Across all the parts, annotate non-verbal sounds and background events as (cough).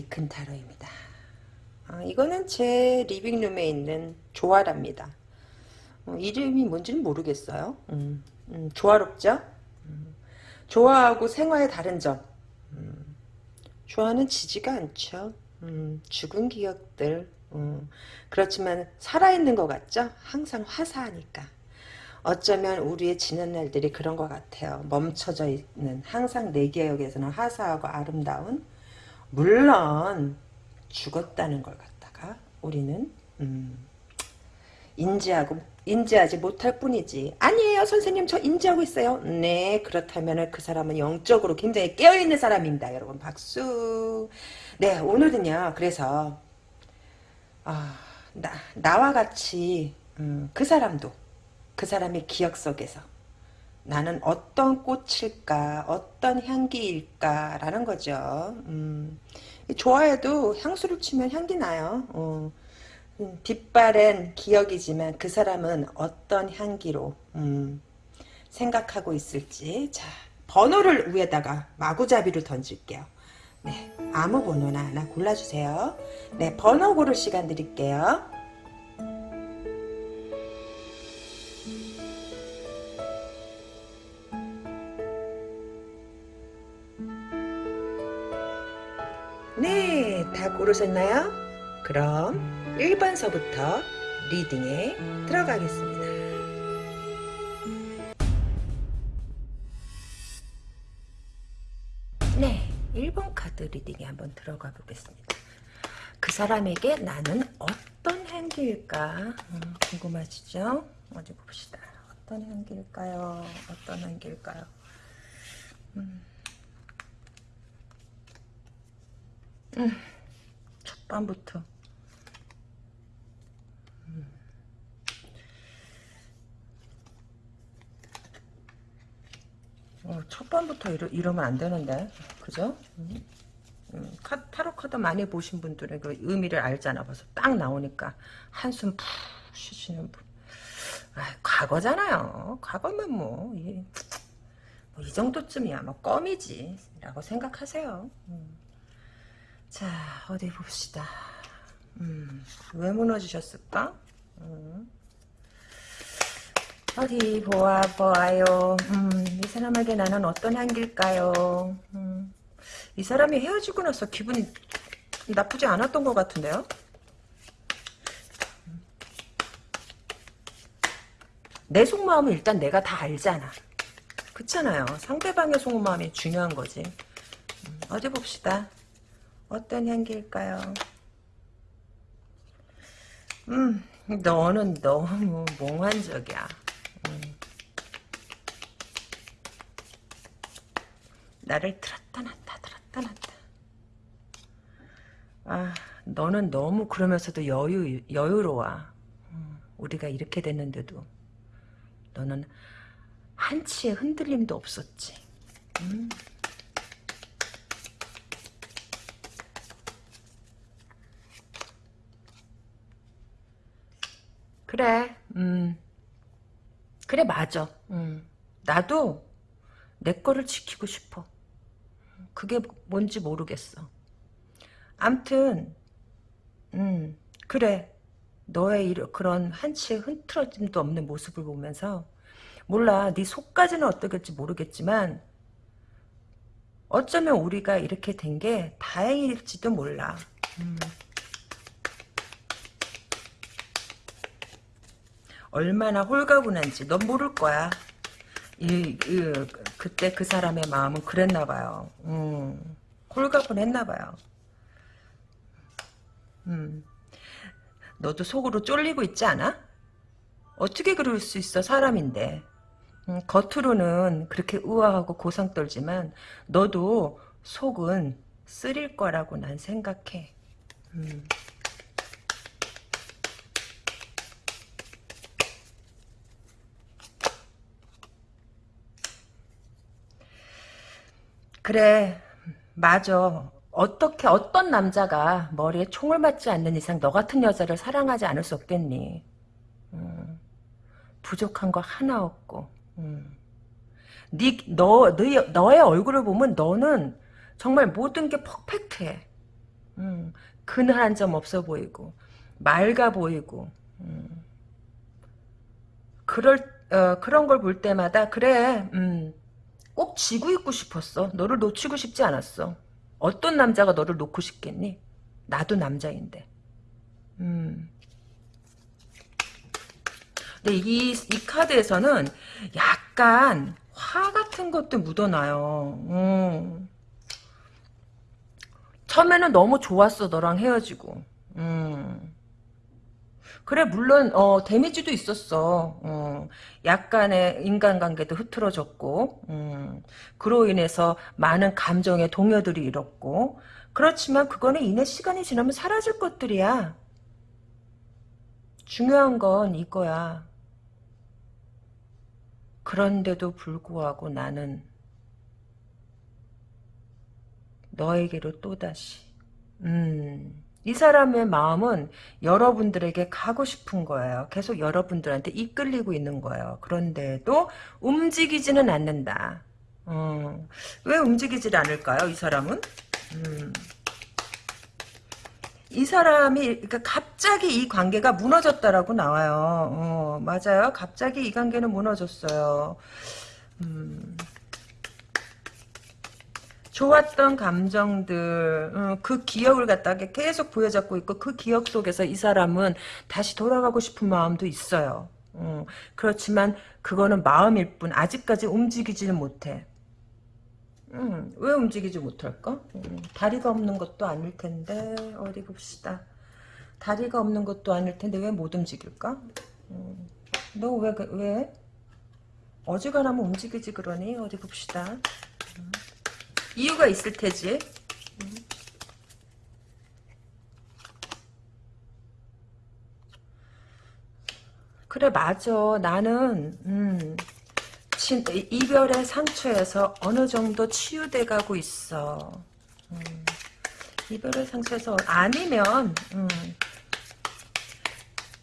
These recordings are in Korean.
에이큰 타로입니다. 아, 이거는 제 리빙룸에 있는 조화랍니다. 어, 이름이 뭔지는 모르겠어요. 음, 음, 조화롭죠? 음, 조화하고 생화의 다른 점. 음, 조화는 지지가 않죠. 음, 죽은 기억들. 음, 그렇지만 살아있는 것 같죠? 항상 화사하니까. 어쩌면 우리의 지난 날들이 그런 것 같아요. 멈춰져 있는 항상 내 기억에서는 화사하고 아름다운 물론 죽었다는 걸 갖다가 우리는 음, 인지하고 인지하지 못할 뿐이지. 아니에요 선생님. 저 인지하고 있어요. 네 그렇다면 그 사람은 영적으로 굉장히 깨어있는 사람입니다 여러분. 박수. 네 오늘은요 그래서 아, 나, 나와 같이 음, 그 사람도 그 사람의 기억 속에서 나는 어떤 꽃일까 어떤 향기일까 라는 거죠. 음, 좋아해도 향수를 치면 향기 나요. 어, 음, 빛바랜 기억이지만 그 사람은 어떤 향기로 음, 생각하고 있을지. 자 번호를 위에다가 마구잡이를 던질게요. 네 아무 번호나 하나 골라주세요. 네 번호 고를 시간 드릴게요 네, 다 고르셨나요? 그럼 1번서부터 리딩에 들어가겠습니다. 네, 1번 카드 리딩에 한번 들어가 보겠습니다. 그 사람에게 나는 어떤 향기일까 음, 궁금하시죠? 어디 봅시다. 어떤 향기일까요? 어떤 향기일까요? 음. 음, 첫 밤부터. 음. 어, 첫 밤부터 이러, 이러면 안 되는데. 그죠? 음. 음, 카, 타로 카드 많이 보신 분들은 그 의미를 알잖아. 벌써 딱 나오니까. 한숨 푹 쉬시는 분. 아, 과거잖아요. 과거면 뭐, 이, 뭐이 정도쯤이야. 뭐 껌이지. 라고 생각하세요. 음. 자 어디 봅시다. 음, 왜 무너지셨을까? 음. 어디 보아 보아요. 음, 이 사람에게 나는 어떤 향기일까요? 음, 이 사람이 헤어지고 나서 기분이 나쁘지 않았던 것 같은데요? 내 속마음은 일단 내가 다 알잖아. 그렇잖아요. 상대방의 속마음이 중요한 거지. 음, 어디 봅시다 어떤 향기일까요? 음, 너는 너무 몽환적이야. 음. 나를 들었다 놨다 들었다 놨다. 아, 너는 너무 그러면서도 여유, 여유로워. 음, 우리가 이렇게 됐는데도 너는 한치의 흔들림도 없었지. 음. 그래, 음, 그래, 맞아. 음, 나도 내 거를 지키고 싶어. 그게 뭔지 모르겠어. 암튼, 음, 그래. 너의 이런, 그런 한치의 흔들어짐도 없는 모습을 보면서, 몰라. 네 속까지는 어떻겠지 모르겠지만, 어쩌면 우리가 이렇게 된 게 다행일지도 몰라. 음. 얼마나 홀가분한지 넌 모를 거야. 이, 이, 그때 그 사람의 마음은 그랬나 봐요. 음, 홀가분했나 봐요. 음, 너도 속으로 쫄리고 있지 않아? 어떻게 그럴 수 있어 사람인데. 음, 겉으로는 그렇게 우아하고 고상 떨지만 너도 속은 쓰릴 거라고 난 생각해. 음. 그래 맞아. 어떻게 어떤 남자가 머리에 총을 맞지 않는 이상 너 같은 여자를 사랑하지 않을 수 없겠니? 음, 부족한 거 하나 없고. 음. 네, 너, 너의, 너의 얼굴을 보면 너는 정말 모든 게 퍼펙트해. 음, 그늘 한 점 없어 보이고 맑아 보이고 음. 그럴 어, 그런 걸 볼 때마다 그래 음, 꼭 쥐고 있고 싶었어 너를 놓치고 싶지 않았어 어떤 남자가 너를 놓고 싶겠니 나도 남자인데 음. 근데 이, 이 카드에서는 약간 화 같은 것도 묻어나요. 음. 처음에는 너무 좋았어 너랑 헤어지고. 음. 그래 물론 어, 데미지도 있었어. 어, 약간의 인간관계도 흐트러졌고 음, 그로 인해서 많은 감정의 동요들이 잃었고 그렇지만 그거는 이내 시간이 지나면 사라질 것들이야. 중요한 건 이거야. 그런데도 불구하고 나는 너에게로 또다시 음, 이 사람의 마음은 여러분들에게 가고 싶은 거예요. 계속 여러분들한테 이끌리고 있는 거예요. 그런데도 움직이지는 않는다. 어, 왜 움직이질 않을까요? 이 사람은? 음. 이 사람이 그러니까 갑자기 이 관계가 무너졌다라고 나와요. 어, 맞아요. 갑자기 이 관계는 무너졌어요. 음, 좋았던 감정들, 어, 그 기억을 갖다가 계속 보여잡고 있고 그 기억 속에서 이 사람은 다시 돌아가고 싶은 마음도 있어요. 어, 그렇지만 그거는 마음일 뿐 아직까지 움직이지는 못해. 음, 왜 움직이지 못할까? 음, 다리가 없는 것도 아닐 텐데 어디 봅시다. 다리가 없는 것도 아닐 텐데 왜 못 움직일까? 음, 너왜 왜? 어지간하면 움직이지 그러니 어디 봅시다. 음, 이유가 있을 테지. 음. 그래 맞아 나는 음, 진, 이별의 상처에서 어느 정도 치유돼 가고 있어. 음, 이별의 상처에서 아니면 음,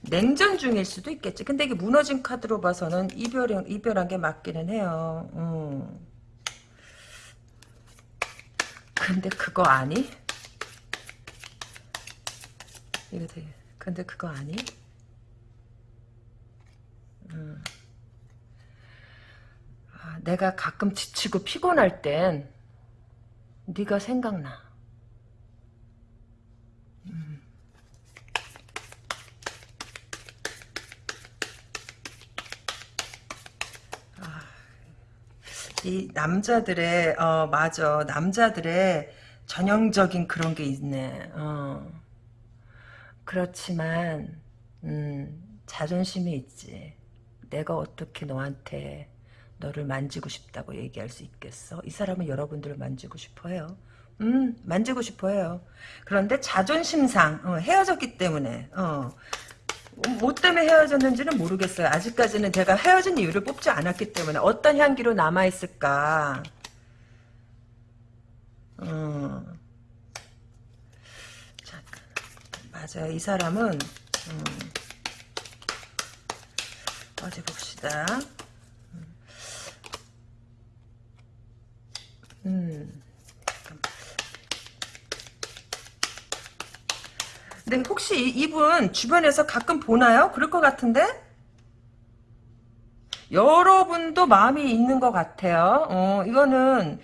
냉전 중일 수도 있겠지. 근데 이게 무너진 카드로 봐서는 이별 이별한 게 맞기는 해요. 음. 근데 그거 아니? 이거 되게 근데 그거 아니? 음. 내가 가끔 지치고 피곤할 땐 네가 생각나. 이 남자들의 어 맞아 남자들의 전형적인 그런 게 있네. 어. 그렇지만 음, 자존심이 있지. 내가 어떻게 너한테 너를 만지고 싶다고 얘기할 수 있겠어? 이 사람은 여러분들을 만지고 싶어 해요. 음, 만지고 싶어 해요. 그런데 자존심상 어, 헤어졌기 때문에 어, 뭐 때문에 헤어졌는지는 모르겠어요. 아직까지는 제가 헤어진 이유를 뽑지 않았기 때문에 어떤 향기로 남아있을까? 어. 잠깐. 맞아요. 이 사람은 음. 어디 봅시다. 음. 근데 혹시 이분 주변에서 가끔 보나요? 그럴 것 같은데? 여러분도 마음이 있는 것 같아요. 어, 이거는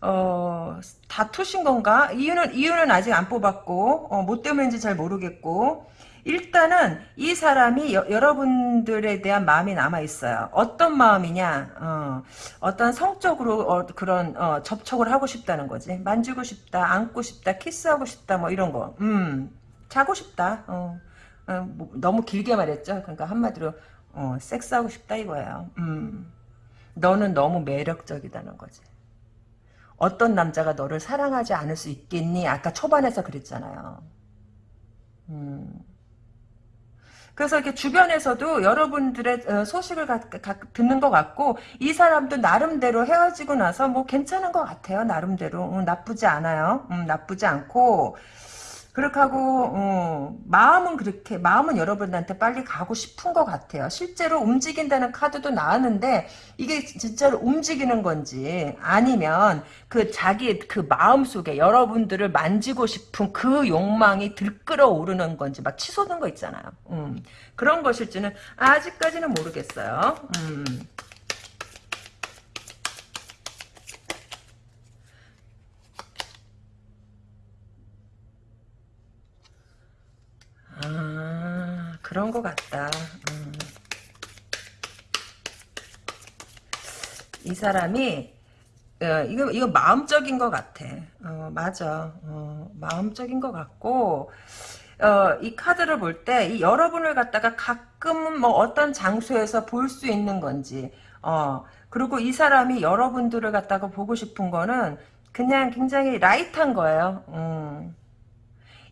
어, 다투신 건가? 이유는 이유는 아직 안 뽑았고 어, 뭐 때문인지 잘 모르겠고 일단은 이 사람이 여, 러분들에 대한 마음이 남아 있어요. 어떤 마음이냐? 어, 떤 성적으로 어, 그런 어, 접촉을 하고 싶다는 거지. 만지고 싶다, 안고 싶다, 키스하고 싶다, 뭐 이런 거. 음, 자고 싶다. 어, 어 뭐, 너무 길게 말했죠. 그러니까 한마디로 어, 섹스하고 싶다 이거예요. 음, 너는 너무 매력적이다는 거지. 어떤 남자가 너를 사랑하지 않을 수 있겠니? 아까 초반에서 그랬잖아요. 음. 그래서 이렇게 주변에서도 여러분들의 어, 소식을 가, 가, 듣는 것 같고 이 사람도 나름대로 헤어지고 나서 뭐 괜찮은 것 같아요. 나름대로 음, 나쁘지 않아요. 음, 나쁘지 않고 그렇게 하고 어, 마음은 그렇게 마음은 여러분한테 빨리 가고 싶은 것 같아요. 실제로 움직인다는 카드도 나왔는데 이게 진짜로 움직이는 건지 아니면 그 자기 그 마음 속에 여러분들을 만지고 싶은 그 욕망이 들끓어 오르는 건지 막 치솟는 거 있잖아요. 음, 그런 것일지는 아직까지는 모르겠어요. 음. 아, 그런 것 같다. 음. 이 사람이 어, 이거 이거 마음적인 것 같아. 어, 맞아. 어, 마음적인 것 같고 어, 이 카드를 볼 때 이 여러분을 갖다가 가끔은 뭐 어떤 장소에서 볼 수 있는 건지 어, 그리고 이 사람이 여러분들을 갖다가 보고 싶은 거는 그냥 굉장히 라이트한 거예요. 음.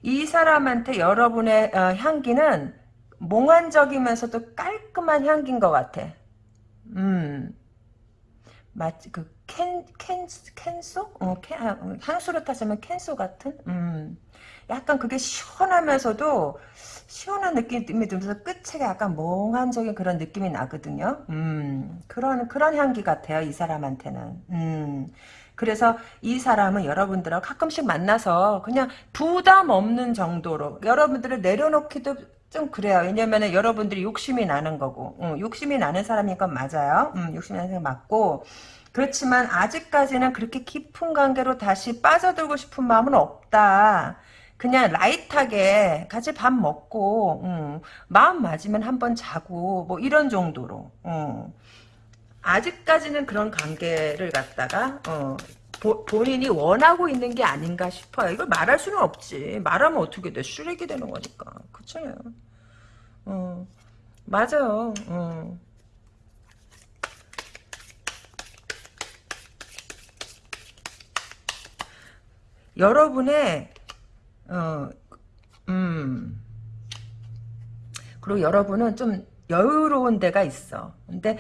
이 사람한테 여러분의 어, 향기는 몽환적이면서도 깔끔한 향기인 것 같아. 음. 마치 그 캔, 캔, 캔소? 어, 캔, 아, 어, 향수로 타자면 캔소 같은? 음. 약간 그게 시원하면서도 시원한 느낌이 들면서 끝에 약간 몽환적인 그런 느낌이 나거든요. 음. 그런, 그런 향기 같아요. 이 사람한테는. 음. 그래서 이 사람은 여러분들하고 가끔씩 만나서 그냥 부담 없는 정도로 여러분들을 내려놓기도 좀 그래요. 왜냐면은 여러분들이 욕심이 나는 거고, 응, 욕심이 나는 사람인 건 맞아요. 응, 욕심이 나는 사람 맞고, 그렇지만 아직까지는 그렇게 깊은 관계로 다시 빠져들고 싶은 마음은 없다. 그냥 라이트하게 같이 밥 먹고, 응, 마음 맞으면 한번 자고, 뭐 이런 정도로. 응. 아직까지는 그런 관계를 갖다가 어, 보, 본인이 원하고 있는 게 아닌가 싶어요. 이걸 말할 수는 없지. 말하면 어떻게 돼? 쓰레기 되는 거니까. 그쵸? 어, 맞아요. 어. 여러분의 어, 음 그리고 여러분은 좀 여유로운 데가 있어. 근데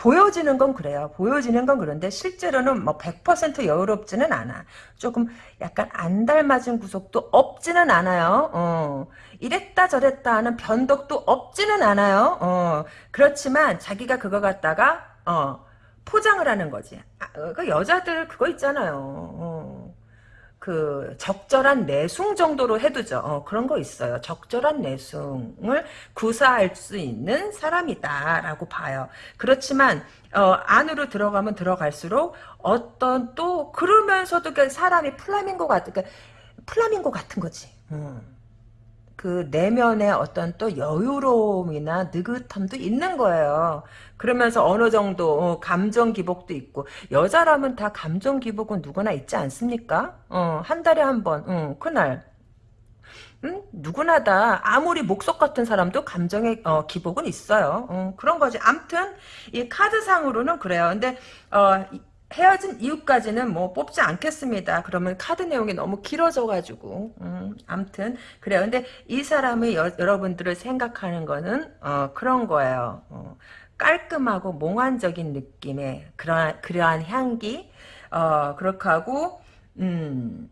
보여지는 건 그래요. 보여지는 건 그런데 실제로는 뭐 100% 여유롭지는 않아. 조금 약간 안 닮아진 구석도 없지는 않아요. 어. 이랬다 저랬다 하는 변덕도 없지는 않아요. 어. 그렇지만 자기가 그거 갖다가 어. 포장을 하는 거지. 아, 그 여자들 그거 있잖아요. 어. 그 적절한 내숭 정도로 해두죠. 어, 그런 거 있어요. 적절한 내숭을 구사할 수 있는 사람이다라고 봐요. 그렇지만 어, 안으로 들어가면 들어갈수록 어떤 또 그러면서도 그 사람이 플라밍고 같은 그 플라밍고 같은 거지. 음. 그 내면의 어떤 또 여유로움이나 느긋함도 있는 거예요. 그러면서 어느 정도 어, 감정 기복도 있고 여자라면 다 감정 기복은 누구나 있지 않습니까? 어, 한 달에 한 번, 어, 그날 음? 누구나 다 아무리 목석 같은 사람도 감정의 어, 기복은 있어요. 어, 그런 거지. 암튼 이 카드상으로는 그래요. 근데 어, 헤어진 이유까지는 뭐 뽑지 않겠습니다. 그러면 카드 내용이 너무 길어져가지고 음, 암튼 그래요. 근데 이 사람이 여, 러분들을 생각하는 거는 어, 그런 거예요. 어, 깔끔하고 몽환적인 느낌의 그러한, 그러한 향기 어, 그렇게 하고 음,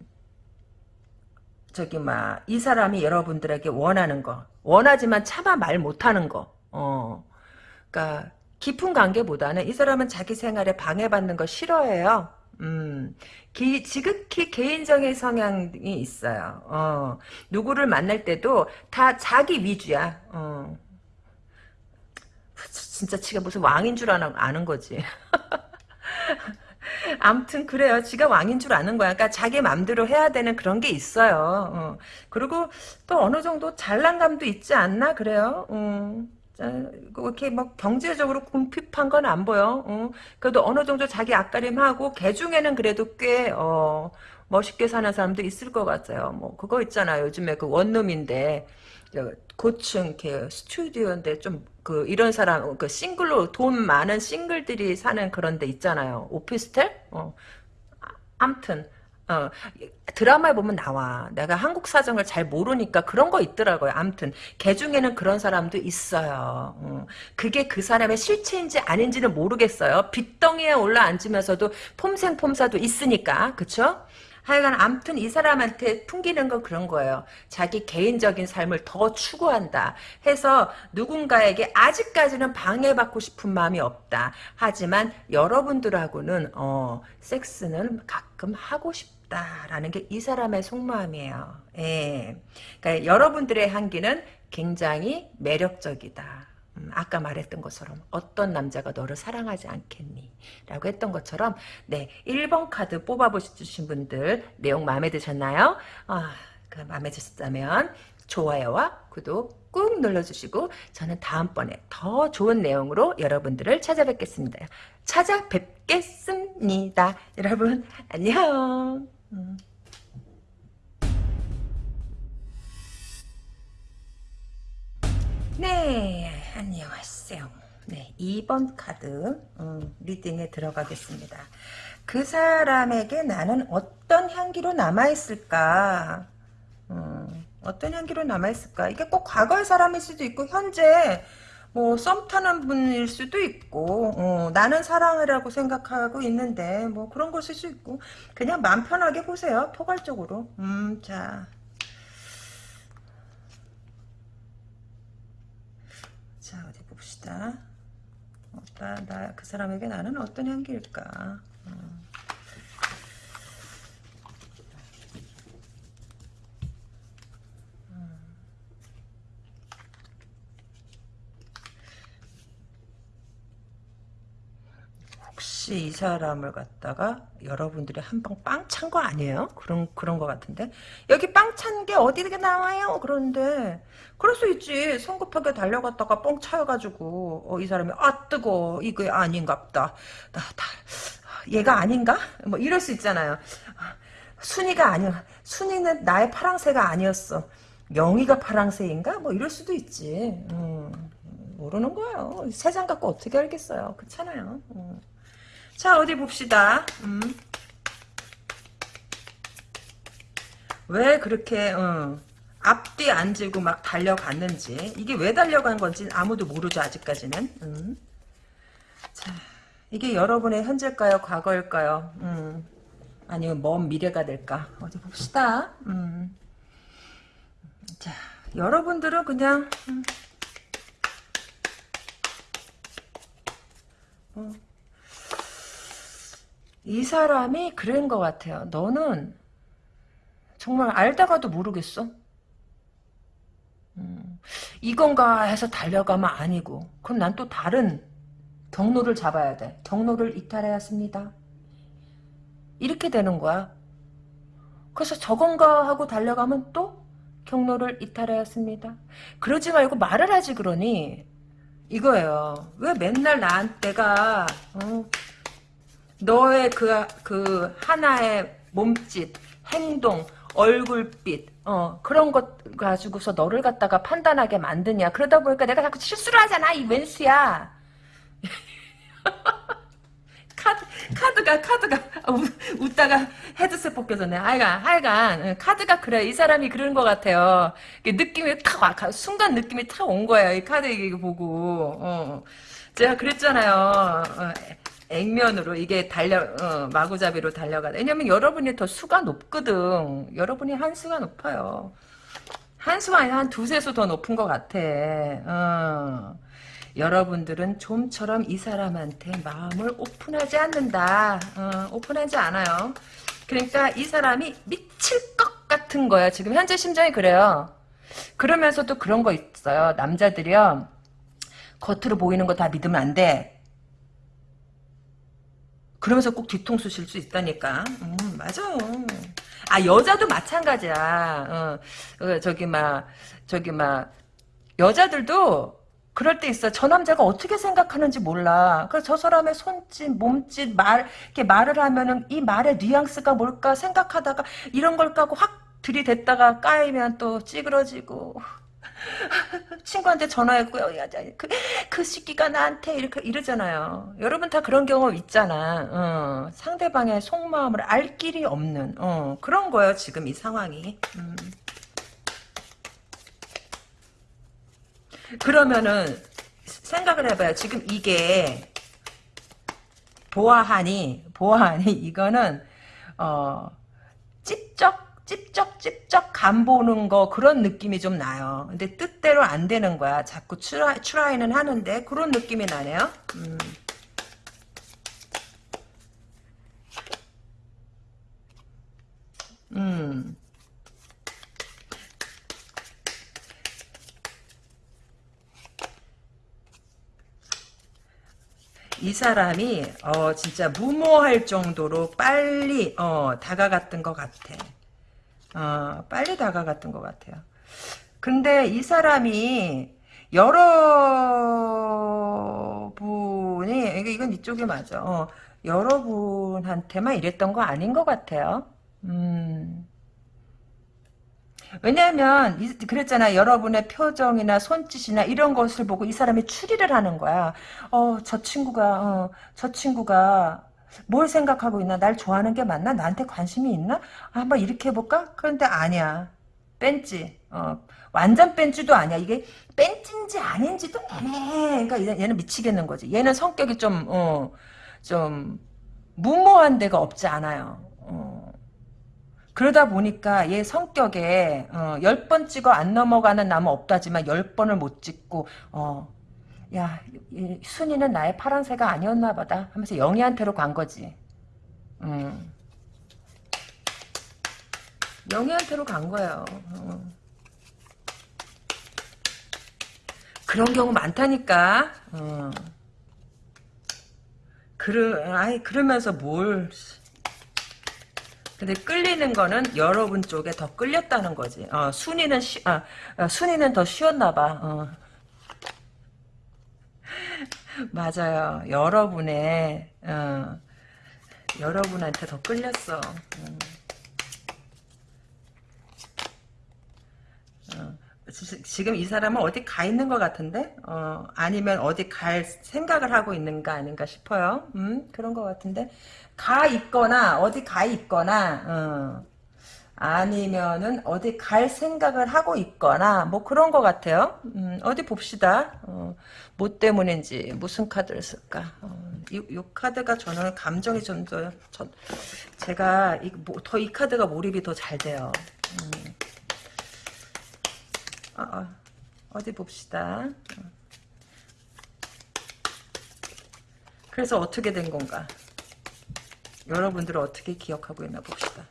저기 막 이 사람이 여러분들에게 원하는 거 원하지만 차마 말 못하는 거 어, 그러니까 깊은 관계보다는 이 사람은 자기 생활에 방해받는 거 싫어해요. 음, 기, 지극히 개인적인 성향이 있어요. 어, 누구를 만날 때도 다 자기 위주야. 어. 진짜 지가 무슨 왕인 줄 아는, 아는 거지. (laughs) 암튼 그래요. 지가 왕인 줄 아는 거야. 그러니까 자기 맘대로 해야 되는 그런 게 있어요. 어. 그리고 또 어느 정도 잘난감도 있지 않나 그래요. 어. 이렇게 막 경제적으로 궁핍한 건 안 보여. 어. 그래도 어느 정도 자기 앞가림하고 개 중에는 그래도 꽤 어, 멋있게 사는 사람도 있을 것 같아요. 뭐 그거 있잖아요. 요즘에 그 원룸인데 고층 이렇게 스튜디오인데 좀 그 이런 사람 그 싱글로 돈 많은 싱글들이 사는 그런 데 있잖아요. 오피스텔? 어. 암튼 어, 드라마에 보면 나와. 내가 한국 사정을 잘 모르니까 그런 거 있더라고요. 암튼 개 중에는 그런 사람도 있어요. 어, 그게 그 사람의 실체인지 아닌지는 모르겠어요. 빚덩이에 올라앉으면서도 폼생폼사도 있으니까 그쵸? 하여간 암튼 이 사람한테 풍기는 건 그런 거예요. 자기 개인적인 삶을 더 추구한다. 해서 누군가에게 아직까지는 방해받고 싶은 마음이 없다. 하지만 여러분들하고는 어, 섹스는 가끔 하고 싶다 라는 게 이 사람의 속마음이에요. 예. 그러니까 여러분들의 향기는 굉장히 매력적이다. 음, 아까 말했던 것처럼 어떤 남자가 너를 사랑하지 않겠니? 라고 했던 것처럼 네 1번 카드 뽑아보신 분들 내용 마음에 드셨나요? 아, 그 마음에 드셨다면 좋아요와 구독 꾹 눌러주시고 저는 다음번에 더 좋은 내용으로 여러분들을 찾아뵙겠습니다. 찾아뵙겠습니다. 여러분 안녕. 음. 네, 안녕하세요. 네, 2번 카드 음, 리딩에 들어가겠습니다. 그 사람에게 나는 어떤 향기로 남아있을까? 음, 어떤 향기로 남아있을까? 이게 꼭 과거의 사람일 수도 있고 현재 뭐 썸 타는 분일 수도 있고 어, 나는 사랑이라고 생각하고 있는데 뭐 그런 것일 수 있고 그냥 마음 편하게 보세요. 포괄적으로. 음, 자 자 어디 봅시다. 나, 나, 그 사람에게 나는 어떤 향기일까? 음. 음. 혹시 이 사람을 갖다가 여러분들이 한 방 빵 찬 거 아니에요? 그런 그런 거 같은데? 여기 빵 찬 게 어디게 나와요? 그런데 그럴 수 있지. 성급하게 달려갔다가 뻥 차여가지고 어, 이 사람이 아 뜨거 이거 아닌갑다. 나, 다 얘가 아닌가? 뭐 이럴 수 있잖아요. 순이가 아니야. 순이는 나의 파랑새가 아니었어. 영희가 파랑새인가? 뭐 이럴 수도 있지. 음, 모르는 거예요. 세상 갖고 어떻게 알겠어요. 그렇잖아요. 음. 자 어디 봅시다. 음. 왜 그렇게 어, 앞뒤 안 지고 막 달려갔는지 이게 왜 달려간 건지 아무도 모르죠 아직까지는. 음. 자 이게 여러분의 현재일까요 과거일까요? 음. 아니면 먼 미래가 될까 어디 봅시다. 음. 자 여러분들은 그냥 음. 어. 이 사람이 그런 것 같아요. 너는 정말 알다가도 모르겠어. 음, 이건가 해서 달려가면 아니고 그럼 난 또 다른 경로를 잡아야 돼. 경로를 이탈하였습니다. 이렇게 되는 거야. 그래서 저건가 하고 달려가면 또 경로를 이탈하였습니다. 그러지 말고 말을 하지 그러니 이거예요. 왜 맨날 나한테가 어, 너의 그, 그, 하나의 몸짓, 행동, 얼굴빛, 어, 그런 것 가지고서 너를 갖다가 판단하게 만드냐. 그러다 보니까 내가 자꾸 실수를 하잖아, 이 웬수야. (laughs) 카드, 카드가, 카드가, 아, 웃, 다가 헤드셋 벗겨졌네. 하여간, 하여간, 카드가 그래. 이 사람이 그런 것 같아요. 느낌이 탁 와, 순간 느낌이 탁 온 거예요. 이 카드 이거 보고. 어. 제가 그랬잖아요. 어, 액면으로 이게 달려 어, 마구잡이로 달려가. 왜냐면 여러분이 더 수가 높거든. 여러분이 한 수가 높아요. 한 수가 아니라 한 두세 수 더 높은 것 같아. 어. 여러분들은 좀처럼 이 사람한테 마음을 오픈하지 않는다. 어, 오픈하지 않아요. 그러니까 이 사람이 미칠 것 같은 거야. 지금 현재 심정이 그래요. 그러면서도 그런 거 있어요. 남자들이요. 겉으로 보이는 거 다 믿으면 안 돼. 그러면서 꼭 뒤통수 칠 수 있다니까. 음, 맞아. 아, 여자도 마찬가지야. 어, 어, 저기, 막, 저기, 막, 여자들도 그럴 때 있어. 저 남자가 어떻게 생각하는지 몰라. 그래서 저 사람의 손짓, 몸짓, 말, 이렇게 말을 하면은 이 말의 뉘앙스가 뭘까 생각하다가 이런 걸 까고 확 들이댔다가 까이면 또 찌그러지고. (laughs) 친구한테 전화했고요. 그, 그 시기가 나한테 이렇게 이러잖아요. 여러분 다 그런 경험 있잖아. 어, 상대방의 속마음을 알 길이 없는 어, 그런 거예요. 지금 이 상황이. 음. 그러면은 생각을 해봐요. 지금 이게 보아하니 보아하니 이거는 어 찝 쩍 간 보는 거 그런 느낌이 좀 나요. 근데 뜻대로 안 되는 거야. 자꾸 추라이, 추라이는 하는데 그런 느낌이 나네요. 음. 음. 이 사람이 어 진짜 무모할 정도로 빨리 어 다가갔던 것 같아. 어 빨리 다가갔던 것 같아요. 근데 이 사람이 여러분이 이건 이쪽이 맞아. 어, 여러분한테만 이랬던 거 아닌 것 같아요. 음. 왜냐하면 이- 그랬잖아 여러분의 표정이나 손짓이나 이런 것을 보고 이 사람이 추리를 하는 거야 어저 친구가 어, 저 친구가 뭘 생각하고 있나? 날 좋아하는 게 맞나? 나한테 관심이 있나? 아, 한번 이렇게 해볼까? 그런데 아니야. 뺀지. 어 완전 뺀지도 아니야. 이게 뺀지인지 아닌지도 애매해 그러니까 얘- 얘는 미치겠는 거지. 얘는 성격이 좀 어 좀 무모한 데가 없지 않아요. 어. 그러다 보니까 얘 성격에 어, 10번 찍어 안 넘어가는 나무 없다지만 10번을 못 찍고 어, 야 이, 순이는 나의 파란새가 아니었나 보다 하면서 영희한테로 간 거지. 음. 영희한테로 간 거예요. 어. 그런 경우 많다니까. 어. 그러, 아이, 그러면서 뭘. 근데 끌리는 거는 여러분 쪽에 더 끌렸다는 거지. 어, 순이는 쉬, 아, 아, 순이는 더 쉬웠나 봐. 어. (laughs) 맞아요. 여러분의 어, 여러분한테 더 끌렸어. 음. 어, 지- 지금 이 사람은 어디 가 있는 것 같은데? 어, 아니면 어디 갈 생각을 하고 있는가 아닌가 싶어요. 음, 그런 것 같은데. 가 있거나, 어디 가 있거나, 어, 아니면은 어디 갈 생각을 하고 있거나, 뭐 그런 것 같아요. 음, 어디 봅시다. 어, 뭐 때문인지, 무슨 카드를 쓸까. 어, 이, 이 카드가 저는 감정이 좀 더, 저, 제가 이, 뭐, 더이 카드가 몰입이 더 잘 돼요. 음. 아, 아, 어 디 봅시다. 그래서 어떻게 된 건가? 여러분들은 어떻게 기억하고 있나 봅시다.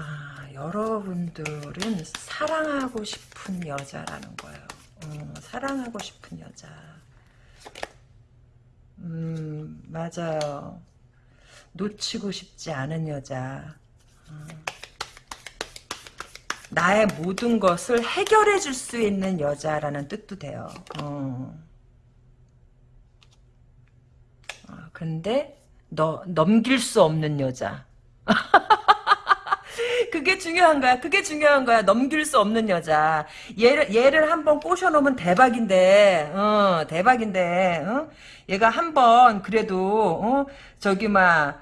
아, 여러분들은 사랑하고 싶은 여자라는 거예요. 어, 사랑하고 싶은 여자. 음, 맞아요. 놓치고 싶지 않은 여자. 나의 모든 것을 해결해 줄 수 있는 여자라는 뜻도 돼요. 어. 어, 근데 너 넘길 수 없는 여자. (laughs) 그게 중요한 거야. 그게 중요한 거야. 넘길 수 없는 여자. 얘를 얘를 한 번 꼬셔놓으면 대박인데, 어, 대박인데, 어? 얘가 한 번 그래도 어? 저기 막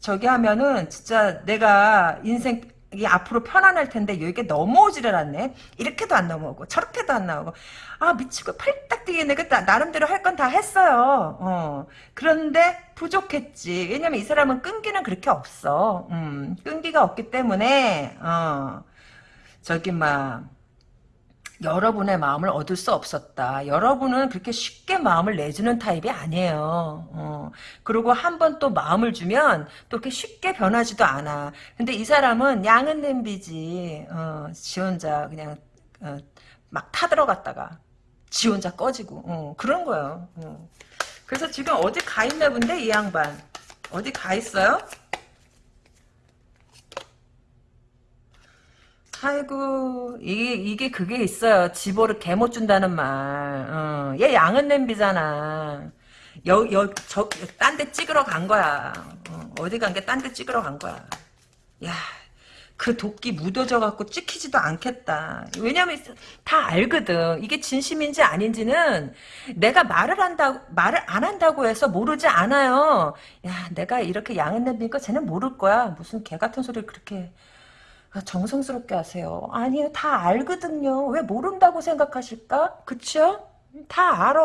저기 하면은 진짜 내가 인생 이 앞으로 편안할 텐데 이게 넘어오지를 않네. 이렇게도 안 넘어오고 저렇게도 안 나오고 아 미치고 팔딱 뛰겠네. 그 나름대로 할 건 다 했어요. 어. 그런데 부족했지. 왜냐면 이 사람은 끈기는 그렇게 없어. 음, 끈기가 없기 때문에 어. 저기 막 여러분의 마음을 얻을 수 없었다. 여러분은 그렇게 쉽게 마음을 내주는 타입이 아니에요. 어. 그리고 한 번 또 마음을 주면 또 그렇게 쉽게 변하지도 않아. 근데 이 사람은 양은 냄비지. 어, 지 혼자 그냥 어, 막 타들어갔다가 지 혼자 꺼지고 어, 그런 거예요. 어. 그래서 지금 어디 가 있나 본데 이 양반. 어디 가 있어요? 아이고 이게 이게 그게 있어요. 집어를 개못 준다는 말. 어, 얘 양은 냄비잖아. 여여저딴 데 찍으러 간 거야. 어, 디 간 게 딴 데 찍으러 간 거야. 야. 그 도끼 묻어져 갖고 찍히지도 않겠다. 왜냐면 다 알거든. 이게 진심인지 아닌지는 내가 말을 한다고 말을 안 한다고 해서 모르지 않아요. 야, 내가 이렇게 양은 냄비니까 쟤는 모를 거야. 무슨 개 같은 소리를 그렇게 아, 정성스럽게 하세요. 아니요, 다 알거든요. 왜 모른다고 생각하실까? 그쵸? 다 알아.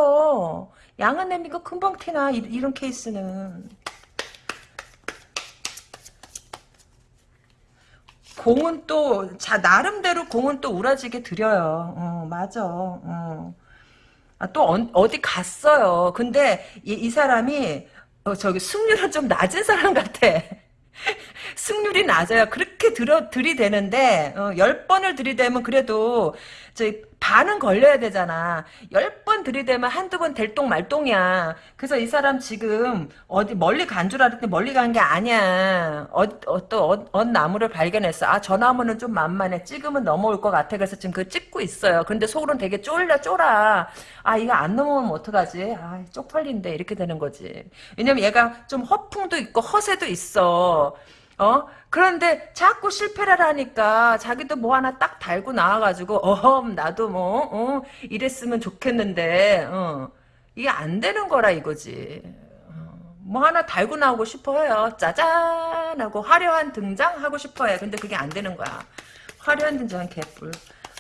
양은 냄비가 금방 티나, 이, 이런 케이스는. 공은 또, 자, 나름대로 공은 또 우라지게 들여요. 어, 맞아. 어. 아, 또 어, 디 갔어요. 근데 이, 이 사람이 어, 저기 승률은 좀 낮은 사람 같아. (laughs) 승률이 낮아요. 그렇게 들어 들이대는데 어, 10번을 들이대면 그래도 저희 반은 걸려야 되잖아. 10번 들이대면 한두 번 될똥 말똥이야. 그래서 이 사람 지금 어디 멀리 간 줄 알았더니 멀리 간 게 아니야. 어, 어, 또 어, 어, 나무를 발견했어. 아, 저 나무는 좀 만만해. 찍으면 넘어올 것 같아. 그래서 지금 그 찍고 있어요. 근데 속으로는 되게 쫄려 쫄아. 아, 이거 안 넘어오면 어떡하지? 아, 쪽팔린데 이렇게 되는 거지. 왜냐면 얘가 좀 허풍도 있고 허세도 있어. 어? 그런데 자꾸 실패를 하니까 자기도 뭐 하나 딱 달고 나와가지고 어험 나도 뭐 어, 이랬으면 좋겠는데 어, 이게 안 되는 거라 이거지. 어, 뭐 하나 달고 나오고 싶어요. 짜잔 하고 화려한 등장 하고 싶어요. 근데 그게 안 되는 거야. 화려한 등장은 개뿔.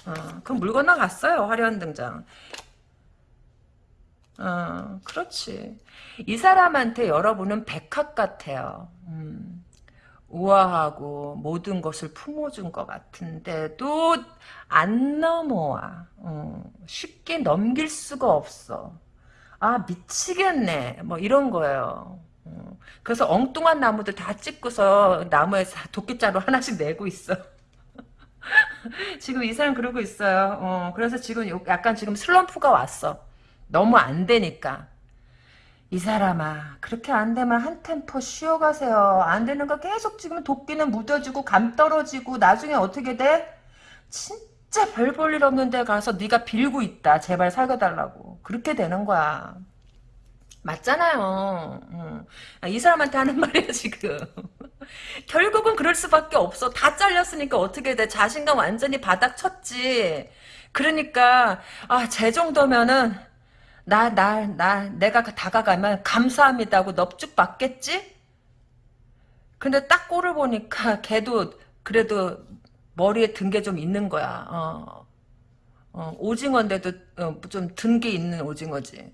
어, 그럼 물 건너갔어요. 화려한 등장. 어, 그렇지. 이 사람한테 여러분은 백합 같아요. 음. 우아하고 모든 것을 품어준 것 같은데도 안 넘어와. 어, 쉽게 넘길 수가 없어. 아 미치겠네. 뭐 이런 거예요. 어, 그래서 엉뚱한 나무들 다 찍고서 나무에서 도끼자루 하나씩 내고 있어. (laughs) 지금 이 사람 그러고 있어요. 어, 그래서 지금 약간 지금 슬럼프가 왔어. 너무 안 되니까. 이 사람아 그렇게 안 되면 한 템포 쉬어가세요. 안 되는 거 계속 지금 도끼는 묻어지고 감 떨어지고 나중에 어떻게 돼? 진짜 별 볼 일 없는 데 가서 네가 빌고 있다. 제발 살려달라고. 그렇게 되는 거야. 맞잖아요. 응. 이 사람한테 하는 말이야 지금. (laughs) 결국은 그럴 수밖에 없어. 다 잘렸으니까 어떻게 돼. 자신감 완전히 바닥 쳤지. 그러니까 아 제 정도면은 나, 나, 나, 내가 다가가면 감사합니다 하고 넙죽 받겠지? 근데 딱 꼴을 보니까 (laughs) 걔도 그래도 머리에 든 게 좀 있는 거야. 어. 어, 오징어인데도 어, 좀든 게 있는 오징어지.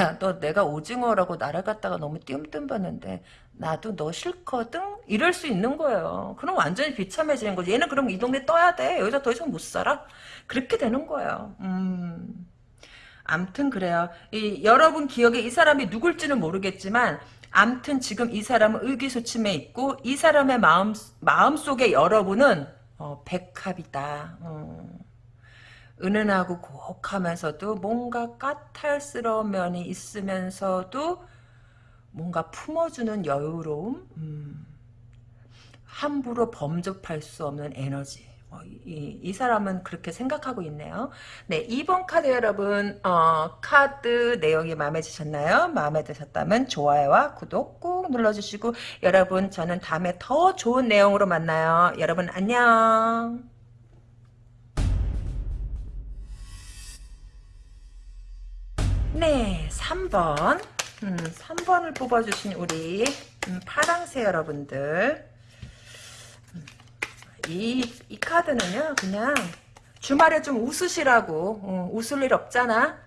야, 너 내가 오징어라고 갖다가 너무 띄엄띄엄 봤는데 나도 너 싫거든? 이럴 수 있는 거예요. 그럼 완전히 비참해지는 거지. 얘는 그럼 이 동네 떠야 돼. 여기서 더 이상 못 살아? 그렇게 되는 거예요. 음. 암튼 그래요. 이, 여러분 기억에 이 사람이 누굴지는 모르겠지만 암튼 지금 이 사람은 의기소침해 있고 이 사람의 마음 마음 속에 여러분은 어, 백합이다. 어. 은은하고 고혹하면서도 뭔가 까탈스러운 면이 있으면서도 뭔가 품어주는 여유로움, 음. 함부로 범접할 수 없는 에너지. 어, 이, 이, 사람은 그렇게 생각하고 있네요. 네, 2번 카드 여러분, 어, 카드 내용이 마음에 드셨나요? 마음에 드셨다면 좋아요와 구독 꾹 눌러주시고, 여러분, 저는 다음에 더 좋은 내용으로 만나요. 여러분, 안녕. 네, 3번. 음, 3번을 뽑아주신 우리 음, 파랑새 여러분들. 이, 이 카드는요, 그냥 주말에 좀 웃으시라고. 어, 웃을 일 없잖아.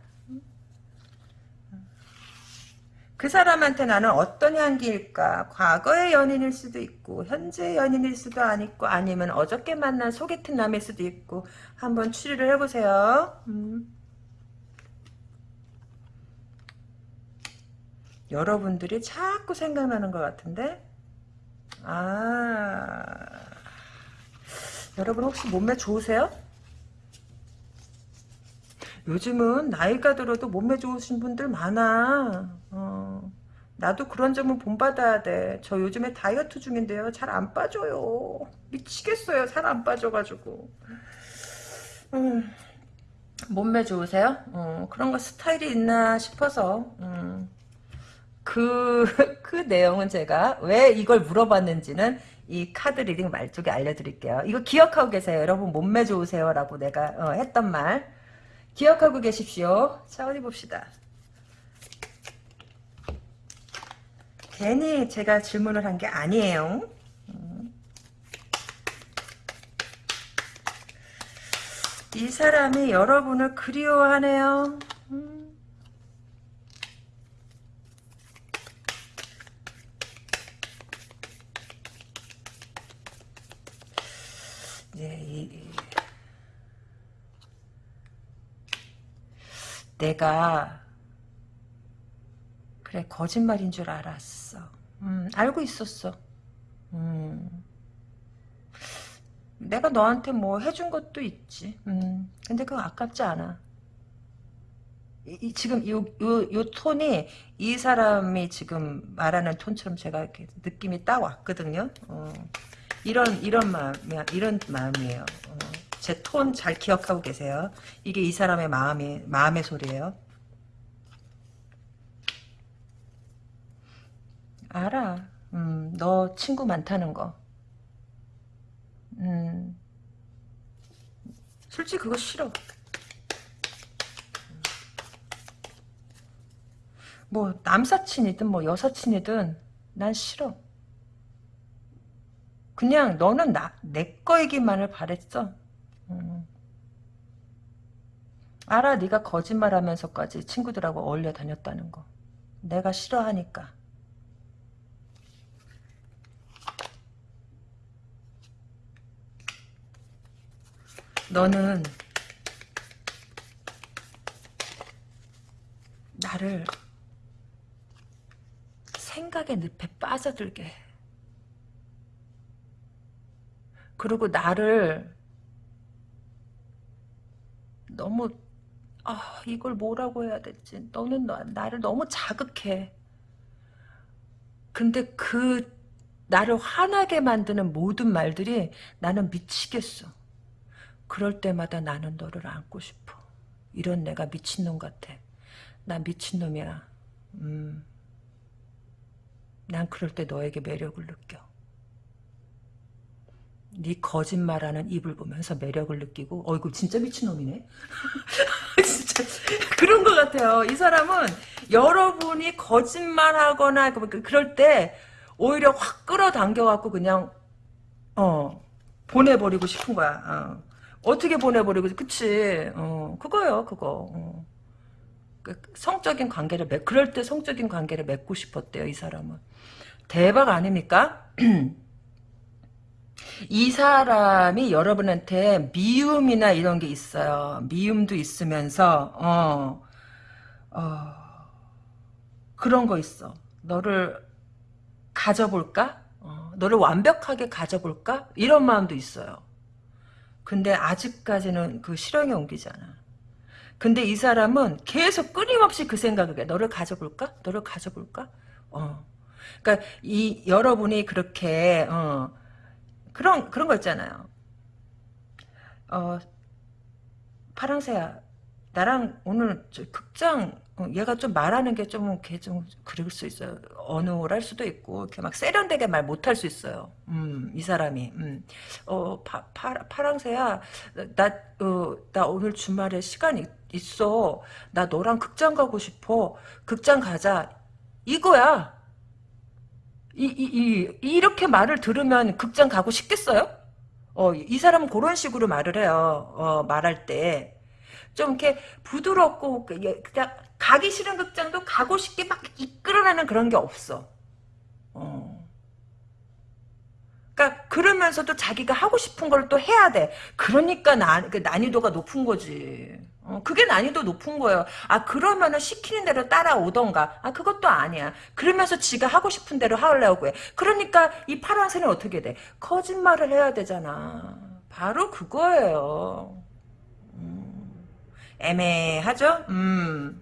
그 사람한테 나는 어떤 향기일까? 과거의 연인일 수도 있고, 현재 연인일 수도 아니고, 아니면 어저께 만난 소개팅 남일 수도 있고, 한번 추리를 해보세요. 음. 여러분들이 자꾸 생각나는 것 같은데? 아. 여러분 혹시 몸매 좋으세요? 요즘은 나이가 들어도 몸매 좋으신 분들 많아. 어, 나도 그런 점은 본받아야 돼. 저 요즘에 다이어트 중인데요. 잘 안 빠져요. 미치겠어요. 살 안 빠져가지고. 음, 몸매 좋으세요? 어, 그런 거 스타일이 있나 싶어서. 음, 그, (laughs) 그 내용은 제가 왜 이걸 물어봤는지는 이 카드 reading 말쪽에 알려드릴게요. 이거 기억하고 계세요. 여러분 몸매 좋으세요. 라고 내가 어, 했던 말. 기억하고 계십시오. 자 어디 봅시다. 괜히 제가 질문을 한 게 아니에요. 음. 이 사람이 여러분을 그리워하네요. 내가 그래 거짓말인 줄 알았어. 음, 알고 있었어. 음. 내가 너한테 뭐 해준 것도 있지. 음, 근데 그거 아깝지 않아. 이, 이 지금 요, 요, 요 톤이 이 사람이 지금 말하는 톤처럼 제가 이렇게 느낌이 딱 왔거든요. 어, 이런, 이런 마음, 이런 마음이에요. 어, 제 톤 잘 기억하고 계세요. 이게 이 사람의 마음이, 마음의 소리예요. 알아. 음, 너 친구 많다는 거. 음, 솔직히 그거 싫어. 뭐 남사친이든 뭐 여사친이든 난 싫어. 그냥 너는 나, 내 거이기만을 바랬어. 음. 알아 네가 거짓말하면서까지 친구들하고 어울려 다녔다는 거. 내가 싫어하니까. 너는 나를 생각의 늪에 빠져들게 해. 그리고 나를 너무 아 이걸 뭐라고 해야 될지 너는 나, 나를 너무 자극해 근데 그 나를 화나게 만드는 모든 말들이 나는 미치겠어 그럴 때마다 나는 너를 안고 싶어. 이런 내가 미친놈 같아. 나 미친놈이야. 음. 난 그럴 때 너에게 매력을 느껴. 네 거짓말하는 입을 보면서 매력을 느끼고 어 이거 진짜 미친놈이네 (laughs) 진짜 그런 것 같아요 이 사람은 여러분이 거짓말하거나 그, 그, 그럴 때 오히려 확 끌어당겨 갖고 그냥 어 보내버리고 싶은 거야 어. 어떻게 보내버리고 그치 어 그거요 그거 어. 그 성적인 관계를 맺 그럴 때 성적인 관계를 맺고 싶었대요 이 사람은 대박 아닙니까? (clears throat) 이 사람이 여러분한테 미움이나 이런 게 있어요 미움도 있으면서 어, 어 그런 거 있어 너를 가져볼까? 어, 너를 완벽하게 가져볼까? 이런 마음도 있어요 근데 아직까지는 그 실행에 옮기잖아. 근데 이 사람은 계속 끊임없이 그 생각을 해. 너를 가져볼까? 너를 가져볼까? 어. 그러니까 이 여러분이 그렇게 어, 그런 그런 거 있잖아요. 어, 파랑새야, 나랑 오늘 극장 어, 얘가 좀 말하는 게 좀, 걔 좀, 그럴 수 있어요. 어눌할 수도 있고, 이렇게 막 세련되게 말 못할 수 있어요. 음, 이 사람이. 음. 어, 파, 파, 파랑새야, 나, 어, 나 오늘 주말에 시간 이, 있어. 나 너랑 극장 가고 싶어. 극장 가자. 이거야. 이, 이, 이, 이렇게 말을 들으면 극장 가고 싶겠어요? 어, 이 사람은 그런 식으로 말을 해요. 어, 말할 때. 좀 이렇게 부드럽고 그, 그냥 가기 싫은 극장도 가고 싶게 막 이끌어내는 그런 게 없어. 어. 그러니까 그러면서도 자기가 하고 싶은 걸 또 해야 돼. 그러니까 나, 그 난이도가 높은 거지. 어, 그게 난이도 높은 거예요. 아 그러면은 시키는 대로 따라오던가. 아 그것도 아니야. 그러면서 지가 하고 싶은 대로 하려고 해. 그러니까 이 파란새는 어떻게 돼? 거짓말을 해야 되잖아. 바로 그거예요. 음, 애매하죠? 음.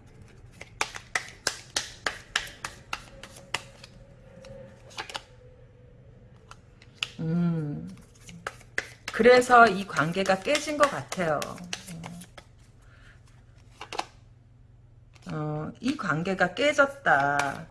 음. 그래서 이 관계가 깨진 것 같아요. 어, 이 관계가 깨졌다.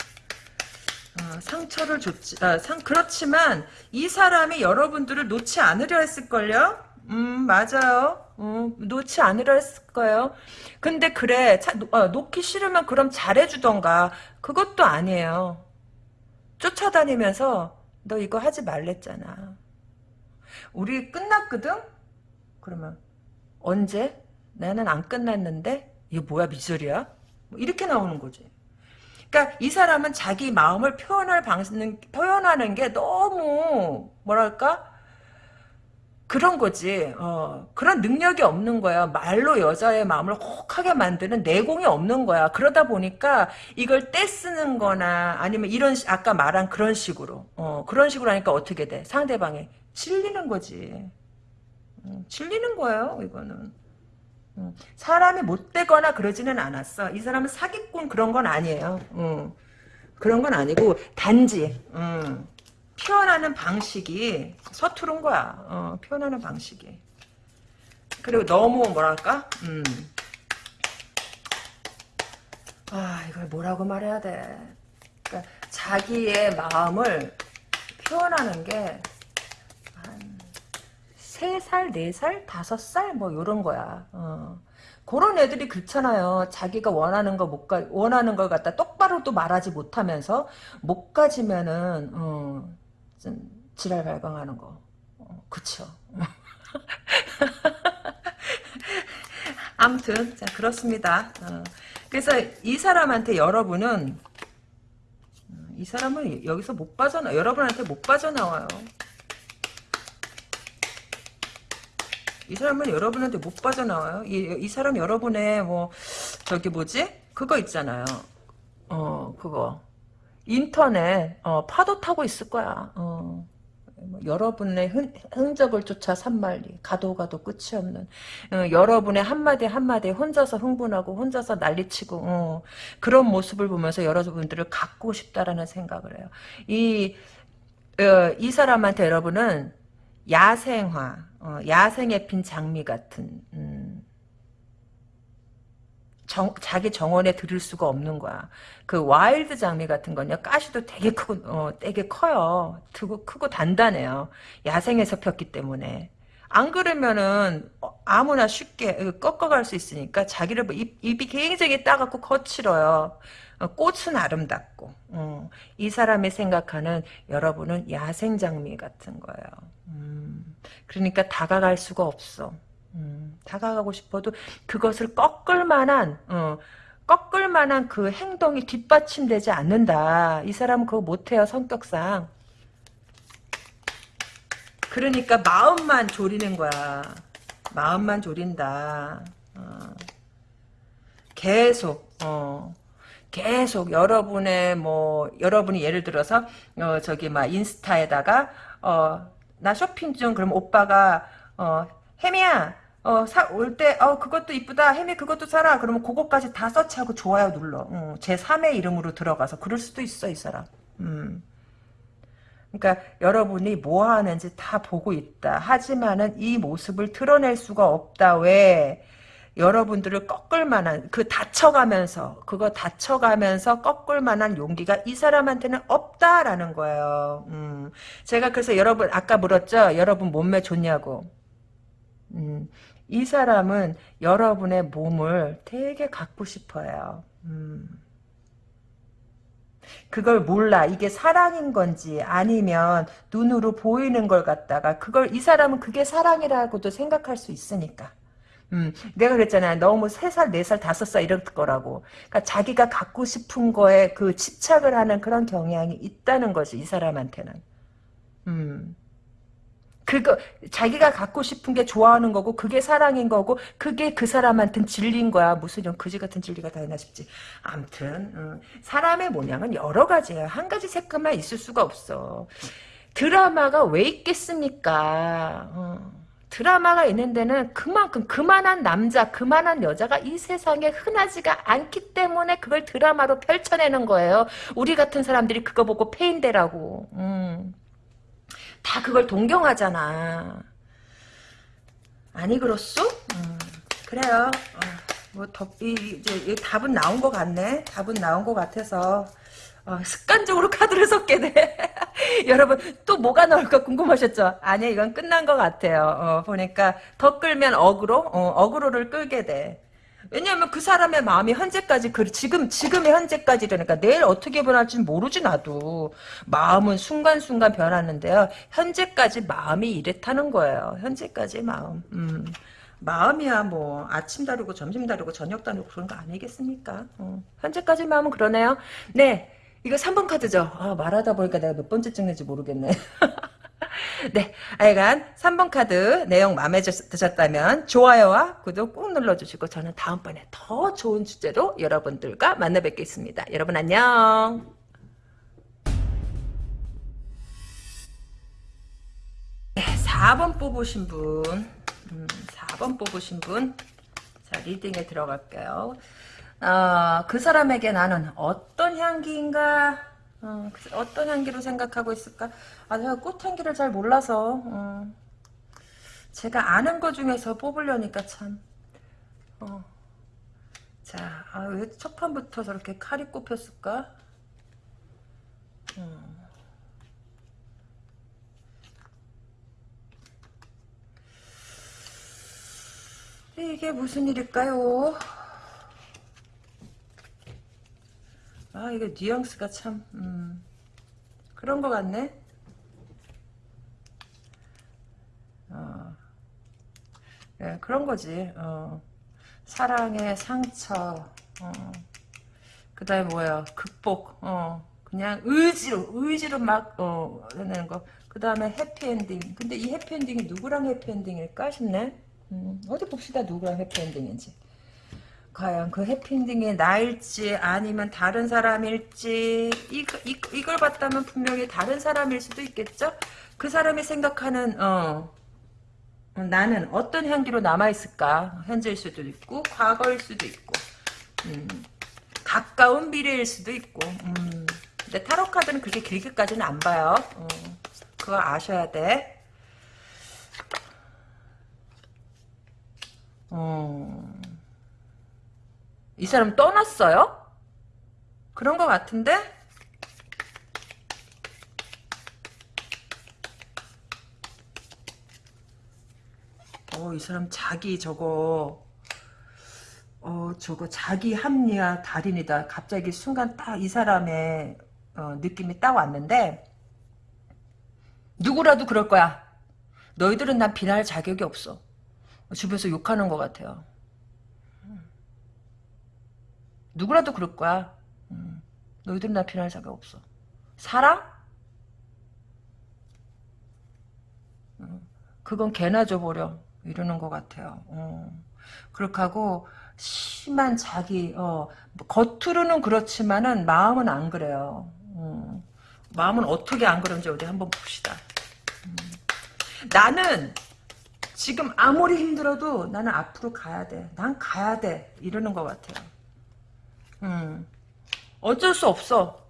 어, 상처를 줬지, 아, 상, 그렇지만 이 사람이 여러분들을 놓지 않으려 했을걸요? 음, 맞아요. 음, 놓지 않으려 했을 거예요. 근데 그래, 차, 어, 놓기 싫으면 그럼 잘해주던가. 그것도 아니에요. 쫓아다니면서 너 이거 하지 말랬잖아. 우리 끝났거든? 그러면 언제? 나는 안 끝났는데? 이거 뭐야 미소리야? 뭐 이렇게 나오는 거지. 그러니까 이 사람은 자기 마음을 표현할 방식 표현하는 게 너무 뭐랄까 그런 거지. 어, 그런 능력이 없는 거야. 말로 여자의 마음을 혹하게 만드는 내공이 없는 거야. 그러다 보니까 이걸 떼쓰는 거나 아니면 이런, 시- 아까 말한 그런 식으로. 어, 그런 식으로 하니까 어떻게 돼? 상대방이 질리는 거지. 음, 질리는 거예요, 이거는. 음, 사람이 못되거나 그러지는 않았어. 이 사람은 사기꾼 그런 건 아니에요. 음, 그런 건 아니고, 단지, 음, 표현하는 방식이 서투른 거야. 어, 표현하는 방식이. 그리고 너무 뭐랄까? 음. 아, 이걸 뭐라고 말해야 돼. 그러니까 자기의 마음을 표현하는 게 한, 3살, 4살, 5살 뭐 요런 거야. 어. 그런 애들이 그렇잖아요. 자기가 원하는 거 못 가, 원하는 걸 갖다 똑바로 또 말하지 못하면서 못 가지면은, 어, 좀 지랄 발광하는 거. 어, 그쵸. (laughs) 아무튼, 자, 그렇습니다. 어. 그래서 이 사람한테 여러분은, 음, 이 사람은 여기서 못 빠져나, 여러분한테 못 빠져나와요. 이 사람은 여러분한테 못 빠져나와요. 이, 이 사람 여러분의 뭐 저기 뭐지? 그거 있잖아요. 어 그거 인터넷 어, 파도 타고 있을 거야. 어. 뭐 여러분의 흔, 흔적을 쫓아 산만리 가도 가도 끝이 없는 어, 여러분의 한마디 한마디에 혼자서 흥분하고 혼자서 난리치고 어, 그런 모습을 보면서 여러분들을 갖고 싶다라는 생각을 해요. 이, 어, 이 사람한테 여러분은 야생화, 어, 야생에 핀 장미 같은 음, 정, 자기 정원에 들을 수가 없는 거야. 그 wild 장미 같은 건요, 가시도 되게 크고, 어, 되게 커요. 크고, 크고 단단해요. 야생에서 폈기 때문에. 안 그러면은, 어, 아무나 쉽게 꺾어갈 수 있으니까, 자기를, 뭐 입, 입이 굉장히 따갑고 거칠어요. 어, 꽃은 아름답고, 어, 이 사람이 생각하는 여러분은 야생 장미 같은 거예요. 음, 그러니까 다가갈 수가 없어. 음, 다가가고 싶어도 그것을 꺾을 만한 어, 꺾을 만한 그 행동이 뒷받침되지 않는다. 이 사람은 그거 못해요 성격상. 그러니까 마음만 졸이는 거야. 마음만 졸인다. 어. 계속 어. 계속 여러분의 뭐 여러분이 예를 들어서 어 저기 막 인스타에다가 어 나 쇼핑 중 그럼 오빠가 어 혜미야 어, 때, 어, 그것도 이쁘다. 혜미 그것도 사라. 그러면 그것까지 다 서치하고 좋아요 눌러. 어, 제 3의 이름으로 들어가서. 그럴 수도 있어, 이 사람. 음. 그러니까 여러분이 뭐 하는지 다 보고 있다. 하지만은 이 모습을 드러낼 수가 없다. 왜? 여러분들을 꺾을 만한, 그 다쳐가면서, 그거 다쳐가면서 꺾을 만한 용기가 이 사람한테는 없다라는 거예요. 음. 제가 그래서 여러분, 아까 물었죠? 여러분 몸매 좋냐고. 음, 이 사람은 여러분의 몸을 되게 갖고 싶어요. 음. 그걸 몰라. 이게 사랑인 건지 아니면 눈으로 보이는 걸 갖다가 그걸 이 사람은 그게 사랑이라고도 생각할 수 있으니까. 음, 내가 그랬잖아. 너무 3살, 4살, 5살 이럴 거라고. 그러니까 자기가 갖고 싶은 거에 그 집착을 하는 그런 경향이 있다는 거지, 이 사람한테는. 음. 그거 자기가 갖고 싶은 게 좋아하는 거고 그게 사랑인 거고 그게 그 사람한테는 진리인 거야. 무슨 이런 그지 같은 진리가 다 있나 싶지. 암튼 음, 사람의 모양은 여러 가지야. 한 가지 색깔만 있을 수가 없어. 드라마가 왜 있겠습니까? 어. 드라마가 있는 데는 그만큼 그만한 남자 그만한 여자가 이 세상에 흔하지가 않기 때문에 그걸 드라마로 펼쳐내는 거예요. 우리 같은 사람들이 그거 보고 페인되라고. 음. 다 그걸 동경하잖아. 아니 그렇소? 음, 그래요. 어, 뭐 더, 이, 답은 나온 것 같네. 답은 나온 것 같아서 어, 습관적으로 (laughs) 카드를 섞게 돼. (laughs) 여러분 또 뭐가 나올까 궁금하셨죠? 아니 이건 끝난 것 같아요. 어, 보니까 더 끌면 어그로, 어, 어그로를 끌게 돼. 왜냐하면 그 사람의 마음이 현재까지 그 지금 지금의 현재까지 그러니까 내일 어떻게 변할지 모르지 나도. 마음은 순간순간 변하는데요. 현재까지 마음이 이랬다는 거예요. 현재까지 마음. 음. 마음이야 뭐. 아침 다르고 점심 다르고 저녁 다르고 그런 거 아니겠습니까? 어. 현재까지 마음은 그러네요. 네. 이거 3번 카드죠? 아, 말하다 보니까 내가 몇 번째 찍는지 모르겠네 (laughs) (laughs) 네, 하여간 3번 카드 내용 마음에 드셨다면 좋아요와 구독 꾹 눌러주시고 저는 다음번에 더 좋은 주제로 여러분들과 만나 뵙겠습니다. 여러분 안녕. 네, 4번 뽑으신 분, 음, 4번 뽑으신 분, 자 리딩에 들어갈게요. 어, 그 사람에게 나는 어떤 향기인가 어, 떤 향기로 생각하고 있을까? 아, 제가 꽃향기를 잘 몰라서, 어, 제가 아는 것 중에서 뽑으려니까 참, 어. 자, 아, 왜 첫 판부터 저렇게 칼이 꼽혔을까? 어. 이게 무슨 일일까요? 아 이게 뉘앙스가 참 음, 그런 것 같네. 어, 예, 그런 거지. 어, 사랑의 상처. 어, 그 다음에 뭐야? 극복. 어, 그냥 의지로 의지로 막 어, 해내는 거그 다음에 해피엔딩. 근데 이 해피엔딩이 누구랑 해피엔딩일까 싶네. 음, 어디 봅시다 누구랑 해피엔딩인지 과연 그 해피엔딩이 나일지 아니면 다른 사람일지 이, 이, 이걸 봤다면 분명히 다른 사람일 수도 있겠죠? 그 사람이 생각하는 어, 나는 어떤 향기로 남아있을까? 현재일 수도 있고 과거일 수도 있고 음, 가까운 미래일 수도 있고 음, 근데 타로 카드는 그렇게 길게까지는 안 봐요. 어, 그거 아셔야 돼. 어... 이 사람 떠났어요? 그런 것 같은데? 어, 이 사람 자기 저거, 어, 저거 자기 합리화 달인이다. 갑자기 순간 딱 이 사람의 어, 느낌이 딱 왔는데, 누구라도 그럴 거야. 너희들은 난 비난할 자격이 없어. 주변에서 욕하는 것 같아요. 누구라도 그럴 거야. 음, 너희들은 나 비난할 자격 없어. 사랑? 음, 그건 개나 줘버려. 이러는 것 같아요. 음, 그렇게 하고 심한 자기 어, 겉으로는 그렇지만은 마음은 안 그래요. 음, 마음은 어떻게 안 그런지 우리 한번 봅시다. 음, 나는 지금 아무리 힘들어도 나는 앞으로 가야 돼. 난 가야 돼. 이러는 것 같아요. 음. 어쩔 수 없어.